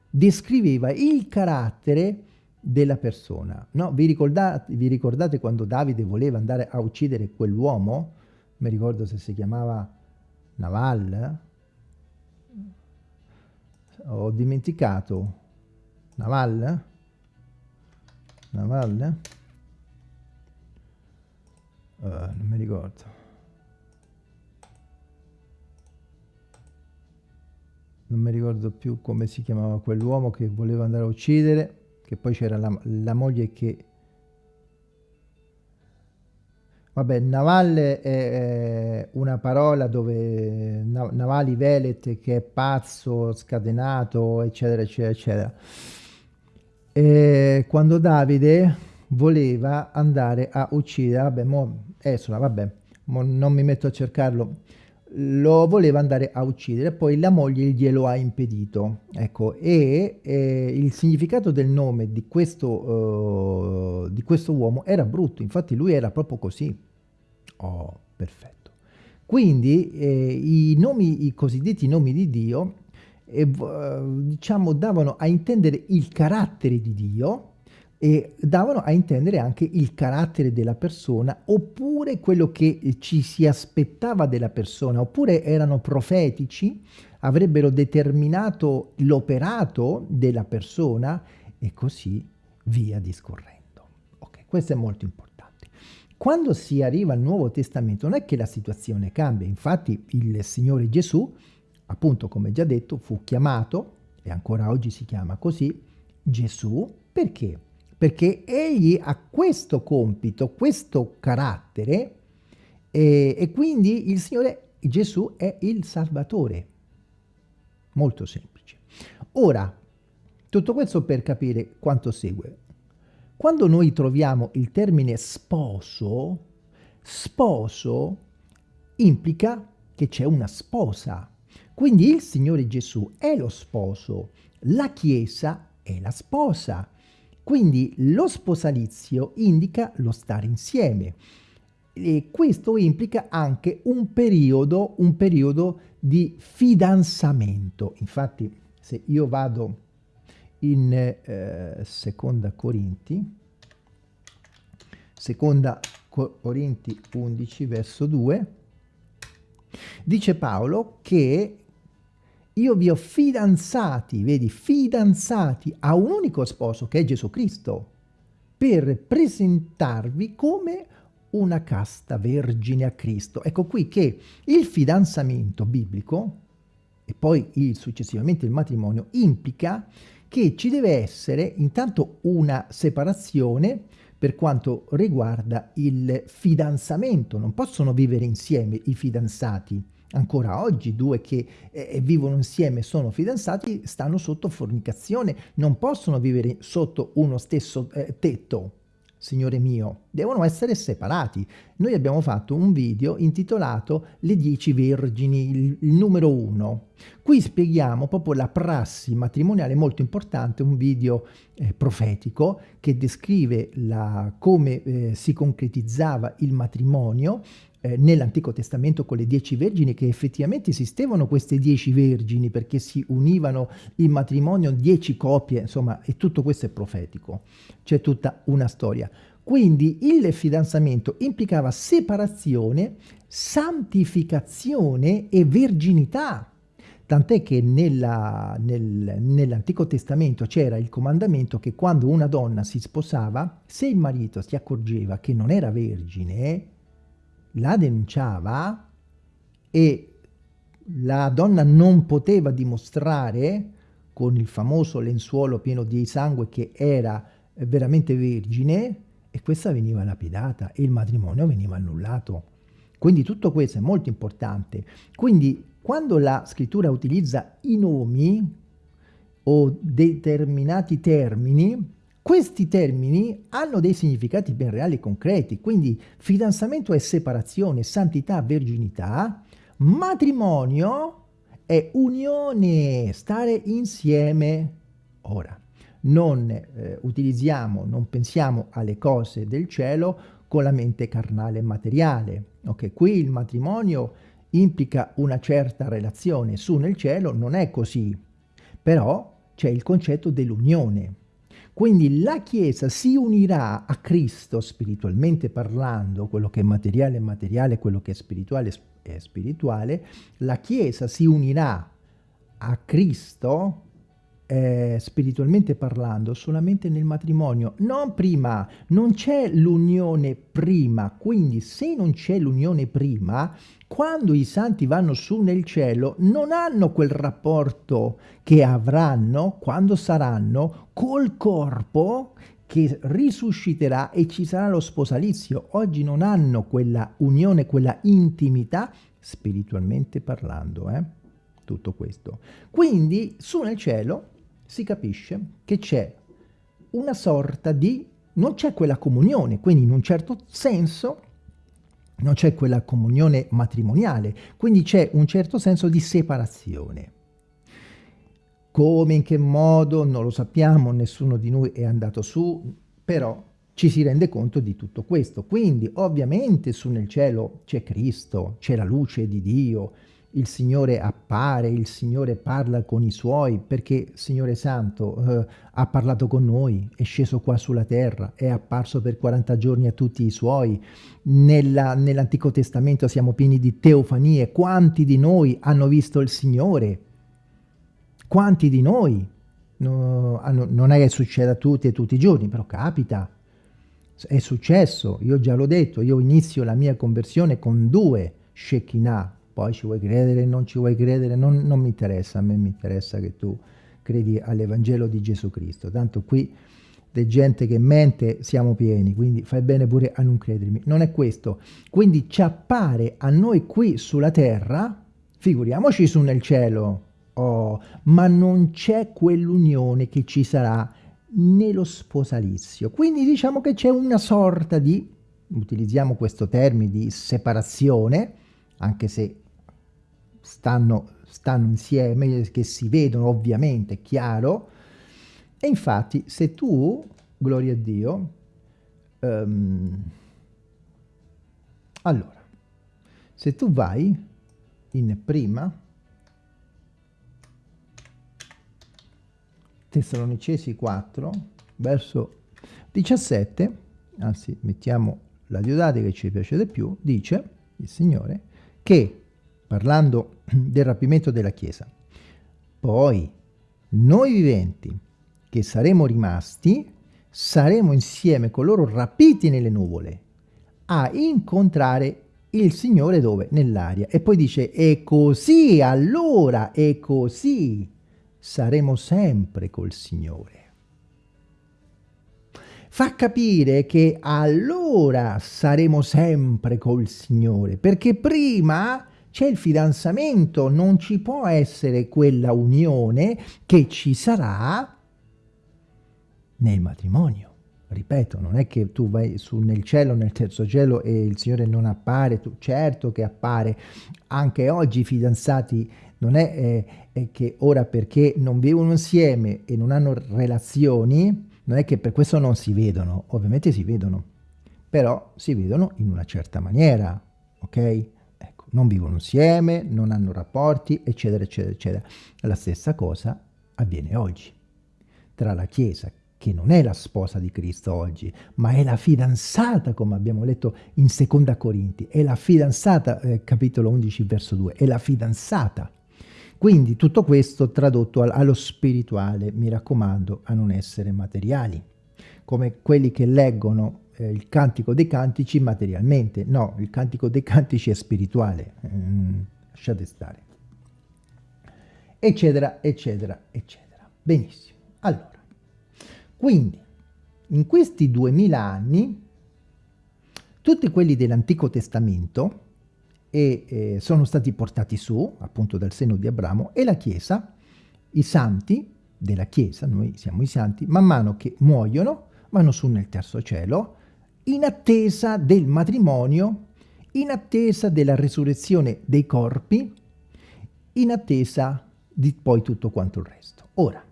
descriveva il carattere della persona. No? Vi, ricordate, vi ricordate quando Davide voleva andare a uccidere quell'uomo? Mi ricordo se si chiamava Naval. Ho dimenticato. Naval? Naval? Uh, non mi ricordo. Non mi ricordo più come si chiamava quell'uomo che voleva andare a uccidere, che poi c'era la, la moglie che... Vabbè, navalle è una parola dove navali velet che è pazzo, scatenato, eccetera, eccetera, eccetera. E quando Davide voleva andare a uccidere, vabbè, mo Esula, vabbè, non mi metto a cercarlo, lo voleva andare a uccidere, poi la moglie glielo ha impedito. Ecco, e, e il significato del nome di questo, uh, di questo uomo era brutto, infatti lui era proprio così. Oh, perfetto. Quindi eh, i nomi, i cosiddetti nomi di Dio, eh, diciamo, davano a intendere il carattere di Dio, e davano a intendere anche il carattere della persona oppure quello che ci si aspettava della persona oppure erano profetici avrebbero determinato l'operato della persona e così via discorrendo. Ok, questo è molto importante. Quando si arriva al Nuovo Testamento non è che la situazione cambia, infatti il Signore Gesù, appunto come già detto, fu chiamato, e ancora oggi si chiama così, Gesù, perché? Perché egli ha questo compito, questo carattere e, e quindi il Signore Gesù è il Salvatore. Molto semplice. Ora, tutto questo per capire quanto segue. Quando noi troviamo il termine sposo, sposo implica che c'è una sposa. Quindi il Signore Gesù è lo sposo, la Chiesa è la sposa. Quindi lo sposalizio indica lo stare insieme e questo implica anche un periodo, un periodo di fidanzamento. Infatti se io vado in eh, seconda Corinti, seconda Corinti 11 verso 2, Dice Paolo che io vi ho fidanzati, vedi, fidanzati a un unico sposo che è Gesù Cristo, per presentarvi come una casta vergine a Cristo. Ecco qui che il fidanzamento biblico e poi il, successivamente il matrimonio implica che ci deve essere intanto una separazione per quanto riguarda il fidanzamento. Non possono vivere insieme i fidanzati. Ancora oggi due che eh, vivono insieme sono fidanzati stanno sotto fornicazione, non possono vivere sotto uno stesso eh, tetto. Signore mio, devono essere separati. Noi abbiamo fatto un video intitolato Le dieci vergini, il, il numero uno. Qui spieghiamo proprio la prassi matrimoniale molto importante, un video eh, profetico che descrive la, come eh, si concretizzava il matrimonio eh, nell'Antico Testamento con le dieci vergini che effettivamente esistevano queste dieci vergini perché si univano in matrimonio dieci coppie, insomma, e tutto questo è profetico. C'è tutta una storia. Quindi il fidanzamento implicava separazione, santificazione e verginità. Tant'è che nel, nell'Antico Testamento c'era il comandamento che quando una donna si sposava, se il marito si accorgeva che non era vergine, la denunciava e la donna non poteva dimostrare con il famoso lenzuolo pieno di sangue che era veramente vergine e questa veniva lapidata e il matrimonio veniva annullato. Quindi tutto questo è molto importante. Quindi quando la scrittura utilizza i nomi o determinati termini, questi termini hanno dei significati ben reali e concreti, quindi fidanzamento è separazione, santità, verginità, matrimonio è unione, stare insieme. Ora, non eh, utilizziamo, non pensiamo alle cose del cielo con la mente carnale e materiale. Ok, qui il matrimonio implica una certa relazione, su nel cielo non è così, però c'è il concetto dell'unione. Quindi la Chiesa si unirà a Cristo spiritualmente parlando, quello che è materiale è materiale, quello che è spirituale è spirituale, la Chiesa si unirà a Cristo eh, spiritualmente parlando solamente nel matrimonio, non prima, non c'è l'unione prima, quindi se non c'è l'unione prima, quando i santi vanno su nel cielo non hanno quel rapporto che avranno quando saranno col corpo che risusciterà e ci sarà lo sposalizio. Oggi non hanno quella unione, quella intimità spiritualmente parlando, eh? tutto questo. Quindi su nel cielo si capisce che c'è una sorta di... non c'è quella comunione, quindi in un certo senso non c'è quella comunione matrimoniale, quindi c'è un certo senso di separazione. Come, in che modo, non lo sappiamo, nessuno di noi è andato su, però ci si rende conto di tutto questo. Quindi ovviamente su nel cielo c'è Cristo, c'è la luce di Dio, il Signore appare, il Signore parla con i Suoi, perché Signore Santo eh, ha parlato con noi, è sceso qua sulla terra, è apparso per 40 giorni a tutti i Suoi. Nell'Antico Testamento siamo pieni di teofanie. Quanti di noi hanno visto il Signore? Quanti di noi? No, non è che succeda a tutti e tutti i giorni, però capita. È successo, io già l'ho detto, io inizio la mia conversione con due Shekinah, poi ci vuoi credere, non ci vuoi credere, non, non mi interessa, a me mi interessa che tu credi all'Evangelo di Gesù Cristo, tanto qui di gente che mente siamo pieni, quindi fai bene pure a non credermi. Non è questo. Quindi ci appare a noi qui sulla terra, figuriamoci su nel cielo, oh, ma non c'è quell'unione che ci sarà nello sposalizio. Quindi diciamo che c'è una sorta di, utilizziamo questo termine, di separazione, anche se stanno, stanno insieme, che si vedono ovviamente, è chiaro, e infatti se tu, gloria a Dio, um, allora, se tu vai in prima, Tessalonicesi 4, verso 17, anzi mettiamo la diodate che ci piace di più, dice il Signore, che parlando del rapimento della Chiesa. Poi, noi viventi, che saremo rimasti, saremo insieme con loro rapiti nelle nuvole a incontrare il Signore dove? Nell'aria. E poi dice, e così, allora, e così saremo sempre col Signore. Fa capire che allora saremo sempre col Signore, perché prima c'è il fidanzamento, non ci può essere quella unione che ci sarà nel matrimonio. Ripeto, non è che tu vai su nel cielo, nel terzo cielo e il Signore non appare, tu, certo che appare. Anche oggi i fidanzati non è, eh, è che ora perché non vivono insieme e non hanno relazioni, non è che per questo non si vedono, ovviamente si vedono, però si vedono in una certa maniera, ok? Non vivono insieme, non hanno rapporti, eccetera, eccetera, eccetera. La stessa cosa avviene oggi tra la Chiesa che non è la sposa di Cristo oggi, ma è la fidanzata, come abbiamo letto in Seconda Corinti, è la fidanzata, eh, capitolo 11, verso 2, è la fidanzata. Quindi tutto questo tradotto al, allo spirituale, mi raccomando, a non essere materiali, come quelli che leggono eh, il Cantico dei Cantici materialmente. No, il Cantico dei Cantici è spirituale, mm, lasciate stare. Eccetera, eccetera, eccetera. Benissimo. Allora, quindi, in questi duemila anni, tutti quelli dell'Antico Testamento e, eh, sono stati portati su, appunto dal seno di Abramo, e la Chiesa, i santi della Chiesa, noi siamo i santi, man mano che muoiono, vanno su nel terzo cielo, in attesa del matrimonio, in attesa della resurrezione dei corpi, in attesa di poi tutto quanto il resto. Ora,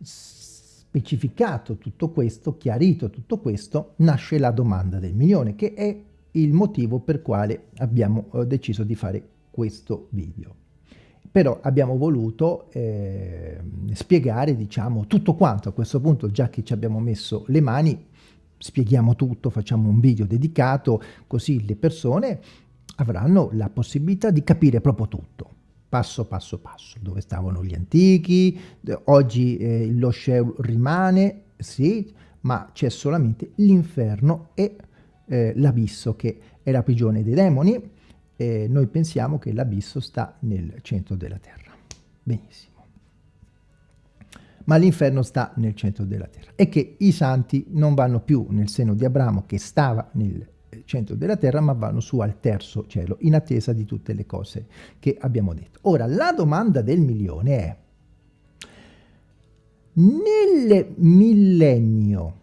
specificato tutto questo, chiarito tutto questo, nasce la domanda del milione, che è il motivo per quale abbiamo eh, deciso di fare questo video. Però abbiamo voluto eh, spiegare, diciamo, tutto quanto a questo punto, già che ci abbiamo messo le mani, spieghiamo tutto, facciamo un video dedicato, così le persone avranno la possibilità di capire proprio tutto passo passo passo, dove stavano gli antichi, oggi eh, lo Sheol rimane, sì, ma c'è solamente l'inferno e eh, l'abisso che è la prigione dei demoni, eh, noi pensiamo che l'abisso sta nel centro della terra, benissimo. Ma l'inferno sta nel centro della terra e che i santi non vanno più nel seno di Abramo che stava nel centro della terra, ma vanno su al terzo cielo, in attesa di tutte le cose che abbiamo detto. Ora, la domanda del milione è, nel millennio,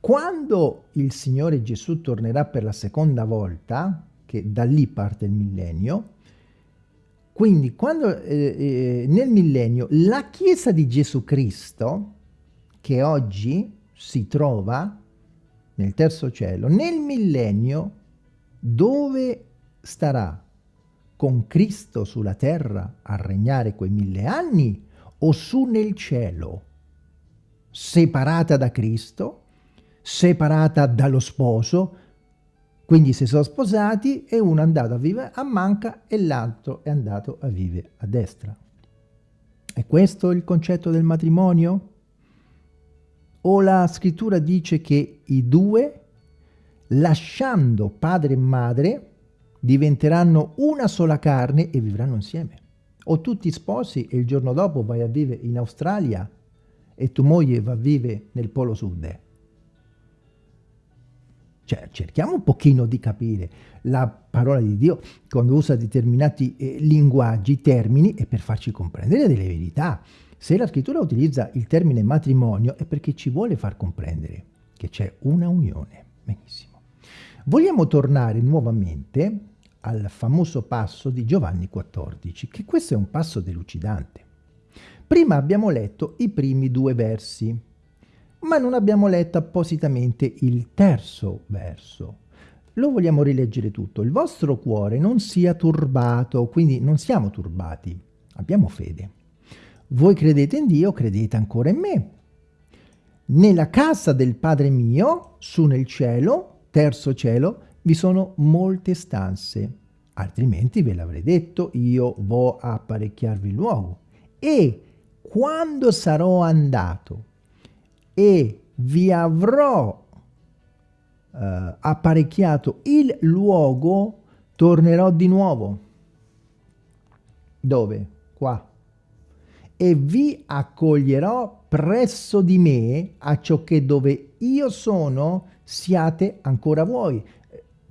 quando il Signore Gesù tornerà per la seconda volta, che da lì parte il millennio, quindi quando eh, eh, nel millennio la Chiesa di Gesù Cristo, che oggi si trova nel terzo cielo, nel millennio, dove starà? Con Cristo sulla terra a regnare quei mille anni o su nel cielo? Separata da Cristo, separata dallo sposo, quindi si sono sposati e uno è andato a vivere a manca e l'altro è andato a vivere a destra. È questo il concetto del matrimonio? o la scrittura dice che i due, lasciando padre e madre, diventeranno una sola carne e vivranno insieme. O tu ti sposi e il giorno dopo vai a vivere in Australia e tua moglie va a vivere nel Polo Sud. Cioè, cerchiamo un pochino di capire la parola di Dio quando usa determinati eh, linguaggi, termini, è per farci comprendere delle verità. Se la scrittura utilizza il termine matrimonio è perché ci vuole far comprendere che c'è una unione. Benissimo. Vogliamo tornare nuovamente al famoso passo di Giovanni 14, che questo è un passo delucidante. Prima abbiamo letto i primi due versi, ma non abbiamo letto appositamente il terzo verso. Lo vogliamo rileggere tutto. Il vostro cuore non sia turbato, quindi non siamo turbati, abbiamo fede. Voi credete in Dio, credete ancora in me. Nella casa del Padre mio, su nel cielo, terzo cielo, vi sono molte stanze, altrimenti ve l'avrei detto, io vo apparecchiarvi il luogo. E quando sarò andato e vi avrò eh, apparecchiato il luogo, tornerò di nuovo. Dove? Qua. E vi accoglierò presso di me a ciò che dove io sono siate ancora voi.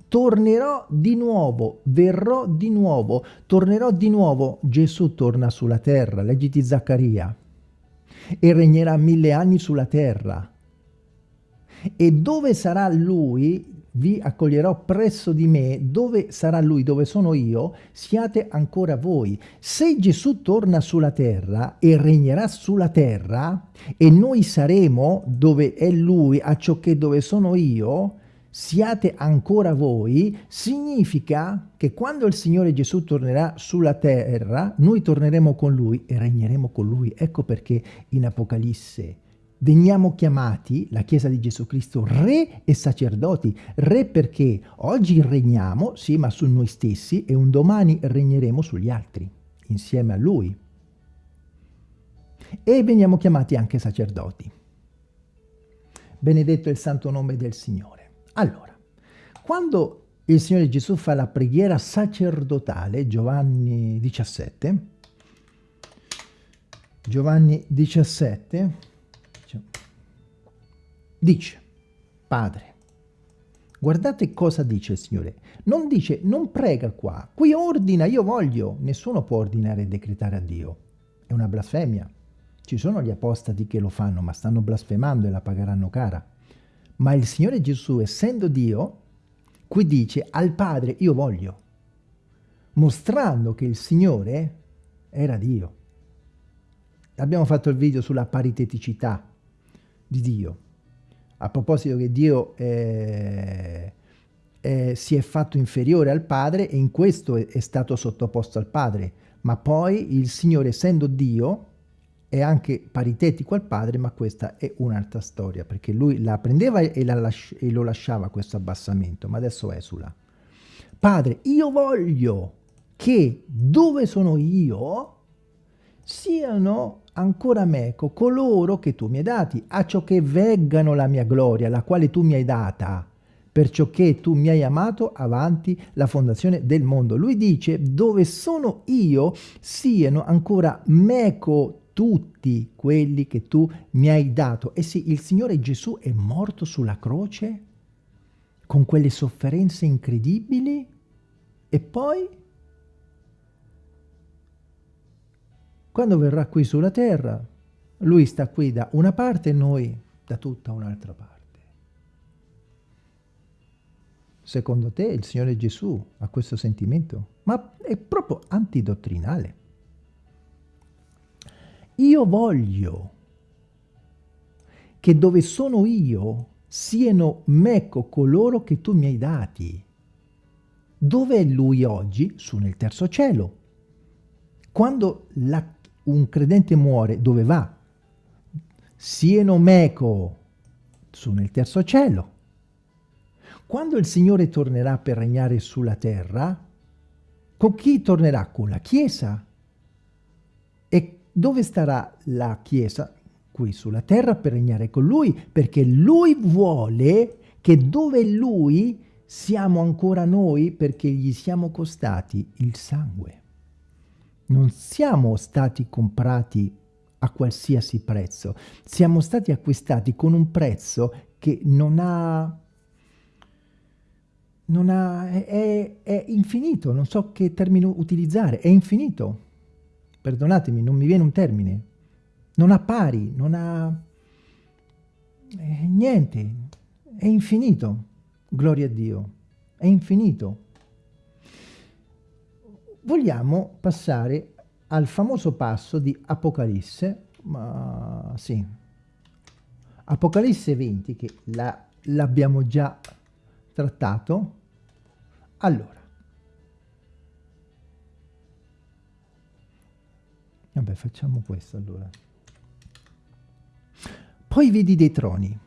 Tornerò di nuovo, verrò di nuovo, tornerò di nuovo. Gesù torna sulla terra, leggiti Zaccaria, e regnerà mille anni sulla terra e dove sarà lui vi accoglierò presso di me, dove sarà lui, dove sono io, siate ancora voi. Se Gesù torna sulla terra e regnerà sulla terra, e noi saremo dove è lui, a ciò che dove sono io, siate ancora voi, significa che quando il Signore Gesù tornerà sulla terra, noi torneremo con lui e regneremo con lui. Ecco perché in Apocalisse veniamo chiamati, la Chiesa di Gesù Cristo, re e sacerdoti. Re perché oggi regniamo, sì, ma su noi stessi e un domani regneremo sugli altri, insieme a Lui. E veniamo chiamati anche sacerdoti. Benedetto il santo nome del Signore. Allora, quando il Signore Gesù fa la preghiera sacerdotale, Giovanni 17, Giovanni 17, Dice, Padre, guardate cosa dice il Signore. Non dice, non prega qua, qui ordina, io voglio. Nessuno può ordinare e decretare a Dio. È una blasfemia. Ci sono gli apostati che lo fanno, ma stanno blasfemando e la pagheranno cara. Ma il Signore Gesù, essendo Dio, qui dice al Padre, io voglio, mostrando che il Signore era Dio. Abbiamo fatto il video sulla pariteticità di Dio a proposito che Dio eh, eh, si è fatto inferiore al Padre e in questo è, è, stato sottoposto al Padre, ma poi il Signore essendo Dio è anche paritetico al Padre, ma questa è un'altra storia, perché lui la prendeva e, la lasci e lo lasciava questo abbassamento, ma adesso esula. Padre, io voglio che dove sono io siano ancora meco coloro che tu mi hai dati, a ciò che veggano la mia gloria, la quale tu mi hai data, perciò che tu mi hai amato avanti la fondazione del mondo. Lui dice, dove sono io, siano ancora meco tutti quelli che tu mi hai dato. E sì, il Signore Gesù è morto sulla croce con quelle sofferenze incredibili e poi Quando verrà qui sulla terra, lui sta qui da una parte e noi da tutta un'altra parte. Secondo te il Signore Gesù ha questo sentimento? Ma è proprio antidottrinale. Io voglio che dove sono io siano meco coloro che tu mi hai dati. Dove è lui oggi? Su nel terzo cielo. Quando la un credente muore, dove va? Sieno meco, su nel terzo cielo. Quando il Signore tornerà per regnare sulla terra, con chi tornerà? Con la Chiesa. E dove starà la Chiesa? Qui sulla terra per regnare con Lui, perché Lui vuole che dove Lui siamo ancora noi, perché gli siamo costati il sangue non siamo stati comprati a qualsiasi prezzo, siamo stati acquistati con un prezzo che non ha, non ha è, è infinito, non so che termine utilizzare, è infinito, perdonatemi, non mi viene un termine, non ha pari, non ha eh, niente, è infinito, gloria a Dio, è infinito. Vogliamo passare al famoso passo di Apocalisse, ma sì, Apocalisse 20 che l'abbiamo già trattato. Allora, vabbè facciamo questo allora. Poi vedi dei troni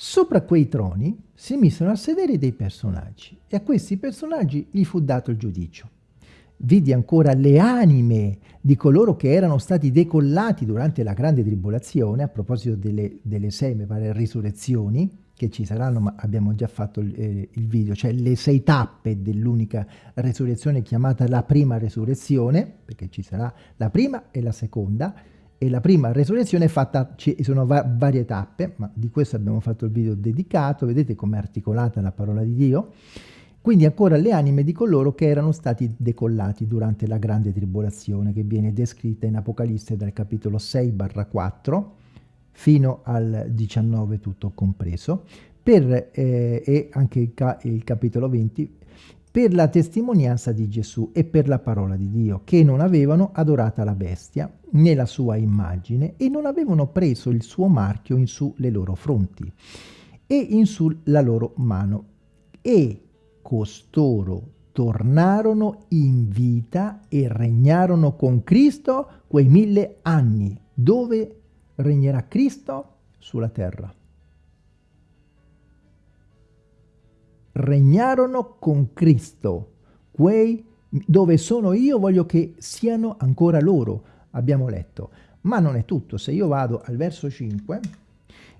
Sopra quei troni si misero a sedere dei personaggi e a questi personaggi gli fu dato il giudicio. Vidi ancora le anime di coloro che erano stati decollati durante la grande tribolazione, a proposito delle, delle sei, pare, risurrezioni, che ci saranno, ma abbiamo già fatto il, eh, il video, cioè le sei tappe dell'unica resurrezione chiamata la prima resurrezione, perché ci sarà la prima e la seconda, e la prima resurrezione è fatta, ci sono va varie tappe, ma di questo abbiamo fatto il video dedicato, vedete com'è articolata la parola di Dio, quindi ancora le anime di coloro che erano stati decollati durante la grande tribolazione che viene descritta in Apocalisse dal capitolo 6 4 fino al 19 tutto compreso, per, eh, e anche il, ca il capitolo 20 per la testimonianza di Gesù e per la parola di Dio, che non avevano adorata la bestia né la sua immagine e non avevano preso il suo marchio in su le loro fronti e in su la loro mano. E costoro tornarono in vita e regnarono con Cristo quei mille anni. Dove regnerà Cristo? Sulla terra. regnarono con Cristo. Quei dove sono io voglio che siano ancora loro, abbiamo letto. Ma non è tutto, se io vado al verso 5,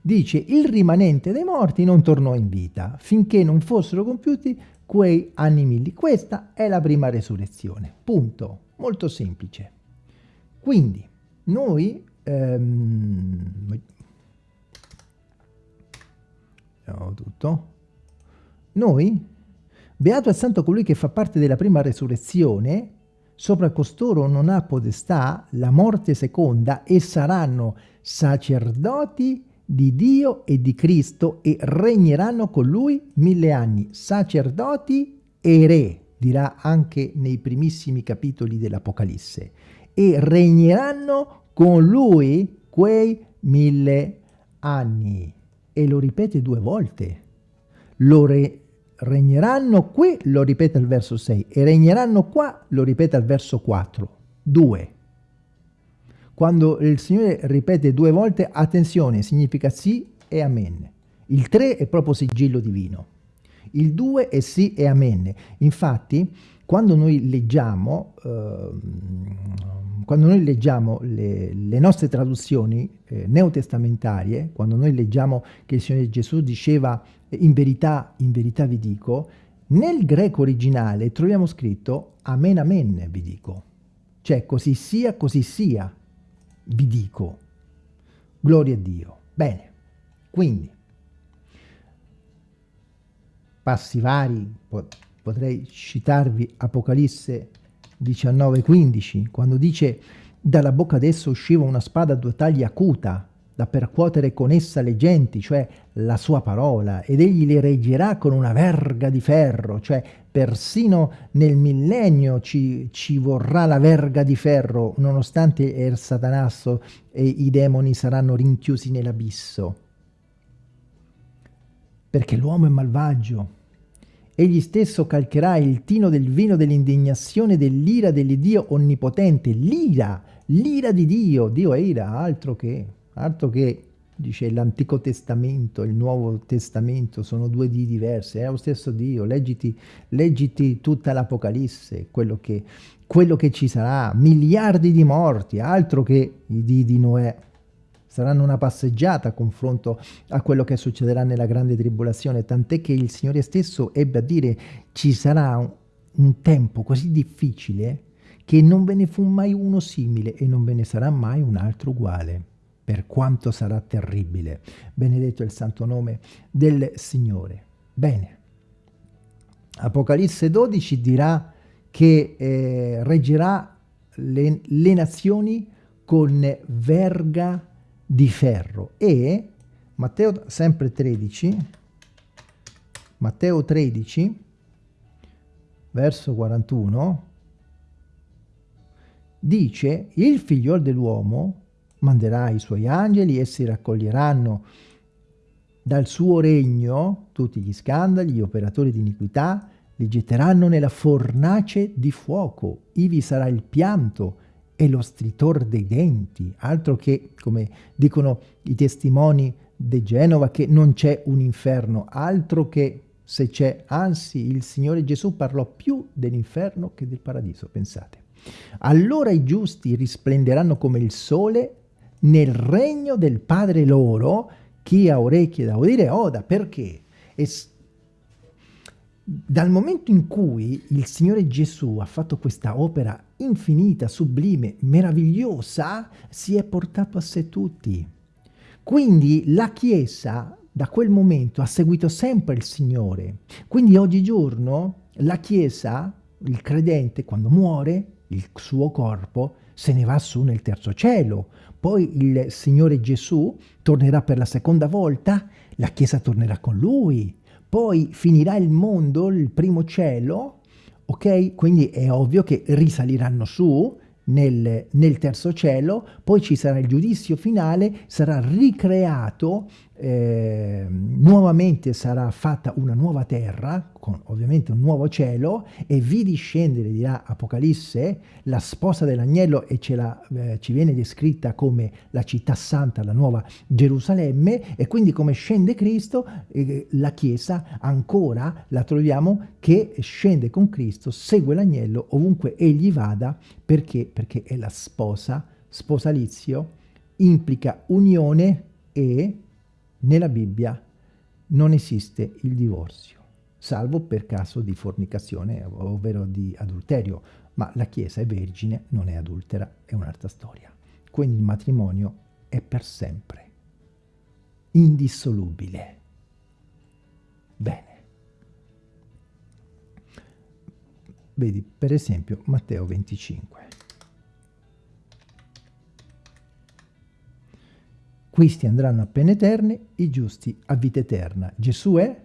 dice il rimanente dei morti non tornò in vita finché non fossero compiuti quei anni milli. Questa è la prima resurrezione, punto, molto semplice. Quindi noi ehm, tutto. Noi, beato e santo colui che fa parte della prima resurrezione, sopra costoro non ha potestà la morte seconda e saranno sacerdoti di Dio e di Cristo e regneranno con lui mille anni, sacerdoti e re, dirà anche nei primissimi capitoli dell'Apocalisse, e regneranno con lui quei mille anni. E lo ripete due volte. Lo, re, regneranno qui, lo ripete al verso 6, e regneranno qua, lo ripete al verso 4. Due. Quando il Signore ripete due volte, attenzione, significa sì e amen. Il 3 è proprio sigillo divino. Il 2 è sì e amen. Infatti, quando noi leggiamo, eh, quando noi leggiamo le, le nostre traduzioni eh, neotestamentarie, quando noi leggiamo che il Signore Gesù diceva in verità, in verità vi dico, nel greco originale troviamo scritto amen amen vi dico, cioè così sia, così sia, vi dico. Gloria a Dio. Bene, quindi, passi vari, potrei citarvi Apocalisse 19-15, quando dice dalla bocca d'esso usciva una spada a due tagli acuta, da percuotere con essa le genti, cioè la sua parola, ed egli le reggerà con una verga di ferro, cioè persino nel millennio ci, ci vorrà la verga di ferro, nonostante il satanasso e i demoni saranno rinchiusi nell'abisso. Perché l'uomo è malvagio. Egli stesso calcherà il tino del vino dell'indignazione dell'ira dell'Iddio onnipotente. L'ira, l'ira di Dio. Dio è ira, altro che altro che dice l'Antico Testamento, il Nuovo Testamento, sono due di diverse, è lo stesso Dio, leggiti, leggiti tutta l'Apocalisse, quello che, quello che ci sarà, miliardi di morti, altro che i di di Noè, saranno una passeggiata a confronto a quello che succederà nella grande tribolazione, tant'è che il Signore stesso ebbe a dire ci sarà un, un tempo così difficile che non ve ne fu mai uno simile e non ve ne sarà mai un altro uguale per quanto sarà terribile. Benedetto il santo nome del Signore. Bene, Apocalisse 12 dirà che eh, reggerà le, le nazioni con verga di ferro. E Matteo sempre 13 Matteo 13 verso 41 dice il figliol dell'uomo manderà i suoi angeli, essi raccoglieranno dal suo regno. Tutti gli scandali, gli operatori di iniquità, li getteranno nella fornace di fuoco, ivi sarà il pianto e lo stritor dei denti, altro che, come dicono i testimoni di Genova che non c'è un inferno, altro che se c'è, anzi il Signore Gesù parlò più dell'inferno che del paradiso, pensate. Allora i giusti risplenderanno come il sole nel regno del Padre loro, chi ha orecchie da udire oda, perché? E dal momento in cui il Signore Gesù ha fatto questa opera infinita, sublime, meravigliosa, si è portato a sé tutti. Quindi la Chiesa da quel momento ha seguito sempre il Signore. Quindi oggigiorno la Chiesa, il credente, quando muore, il suo corpo se ne va su nel terzo cielo. Poi il Signore Gesù tornerà per la seconda volta, la Chiesa tornerà con Lui. Poi finirà il mondo, il primo cielo, ok? Quindi è ovvio che risaliranno su, nel, nel, terzo cielo, poi ci sarà il giudizio finale, sarà ricreato, eh, nuovamente sarà fatta una nuova terra, con ovviamente un nuovo cielo, e vi discendere, dirà Apocalisse, la sposa dell'agnello e la, eh, ci viene descritta come la città santa, la nuova Gerusalemme, e quindi come scende Cristo, eh, la Chiesa ancora la troviamo che scende con Cristo, segue l'agnello ovunque egli vada, perché? Perché è la sposa, sposalizio, implica unione e nella Bibbia non esiste il divorzio, salvo per caso di fornicazione, ovvero di adulterio, ma la Chiesa è vergine, non è adultera, è un'altra storia. Quindi il matrimonio è per sempre, indissolubile. Bene. Vedi, per esempio, Matteo 25. Questi andranno a pene eterne, i giusti a vita eterna. Gesù è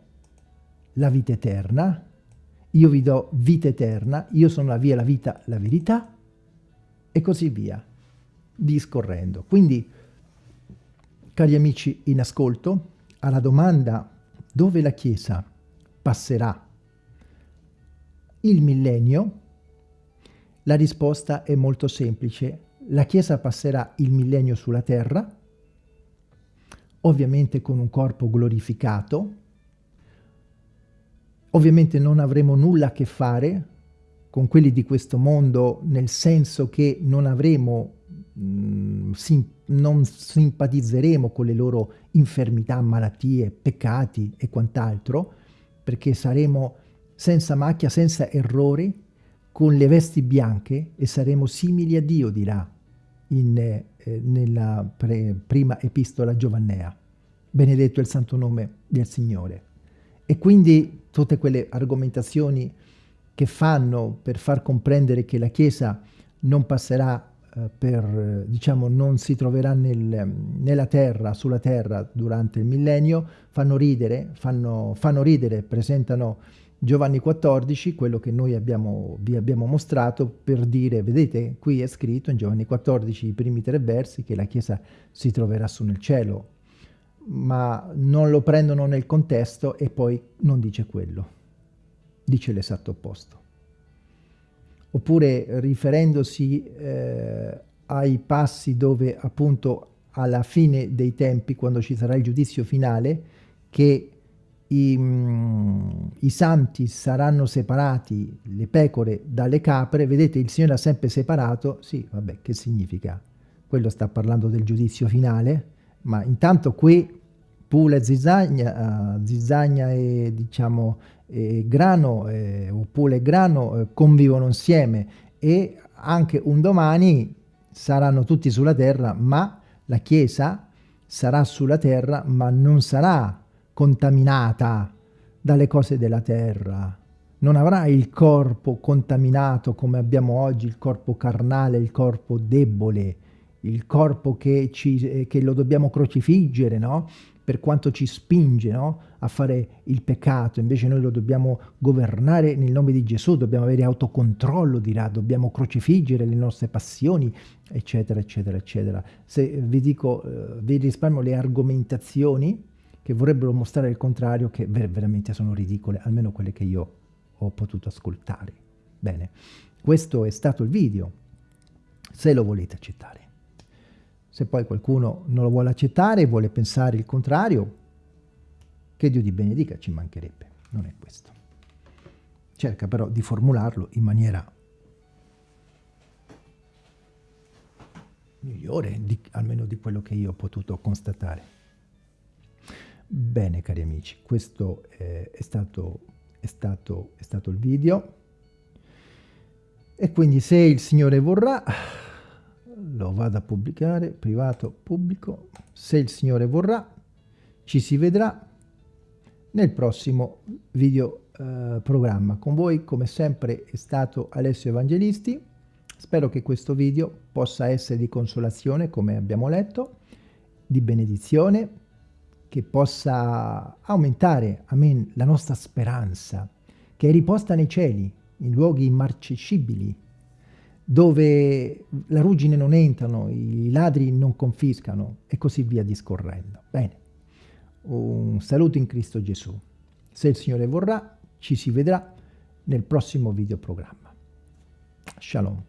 la vita eterna, io vi do vita eterna, io sono la via, la vita, la verità, e così via, discorrendo. Quindi, cari amici in ascolto, alla domanda dove la Chiesa passerà il millennio, la risposta è molto semplice. La Chiesa passerà il millennio sulla terra, ovviamente con un corpo glorificato, ovviamente non avremo nulla a che fare con quelli di questo mondo, nel senso che non avremo, mh, mm, sim non simpatizzeremo con le loro infermità, malattie, peccati e quant'altro, perché saremo senza macchia, senza errori, con le vesti bianche e saremo simili a Dio, dirà in, eh, nella prima epistola Giovannea. Benedetto il santo nome del Signore. E quindi tutte quelle argomentazioni che fanno per far comprendere che la Chiesa non passerà eh, per, diciamo, non si troverà nel, nella terra, sulla terra durante il millennio, fanno ridere, fanno, fanno ridere, presentano Giovanni 14, quello che noi abbiamo, vi abbiamo mostrato per dire, vedete, qui è scritto in Giovanni 14, i primi tre versi, che la Chiesa si troverà su nel cielo, ma non lo prendono nel contesto e poi non dice quello, dice l'esatto opposto. Oppure riferendosi eh, ai passi dove appunto alla fine dei tempi, quando ci sarà il giudizio finale, che i, mm, i, santi saranno separati, le pecore dalle capre, vedete il Signore ha sempre separato, sì, vabbè, che significa? Quello sta parlando del giudizio finale, ma intanto qui pula e zizzagna, uh, zizzagna e diciamo e grano, eh, o grano eh, convivono insieme. E anche un domani saranno tutti sulla terra, ma la Chiesa sarà sulla terra, ma non sarà contaminata dalle cose della terra. Non avrà il corpo contaminato come abbiamo oggi, il corpo carnale, il corpo debole, il corpo che, ci, eh, che lo dobbiamo crocifiggere, no? per quanto ci spinge no? a fare il peccato, invece noi lo dobbiamo governare nel nome di Gesù, dobbiamo avere autocontrollo, dirà, dobbiamo crocifiggere le nostre passioni, eccetera, eccetera, eccetera. Se vi dico, eh, vi risparmio le argomentazioni che vorrebbero mostrare il contrario, che ver veramente sono ridicole, almeno quelle che io ho potuto ascoltare. Bene, questo è stato il video, se lo volete accettare. Se poi qualcuno non lo vuole accettare vuole pensare il contrario, che Dio ti benedica, ci mancherebbe, non è questo. Cerca però di formularlo in maniera migliore, di, almeno di quello che io ho potuto constatare. Bene cari amici, questo eh, è, stato, è, stato, è stato il video. E quindi se il Signore vorrà lo vado a pubblicare, privato, pubblico, se il Signore vorrà ci si vedrà nel prossimo video eh, programma. Con voi come sempre è stato Alessio Evangelisti, spero che questo video possa essere di consolazione come abbiamo letto, di benedizione, che possa aumentare, amen, la nostra speranza, che è riposta nei cieli, in luoghi immarcescibili, dove la ruggine non entrano, i ladri non confiscano e così via discorrendo. Bene, un saluto in Cristo Gesù. Se il Signore vorrà, ci si vedrà nel prossimo videoprogramma. Shalom.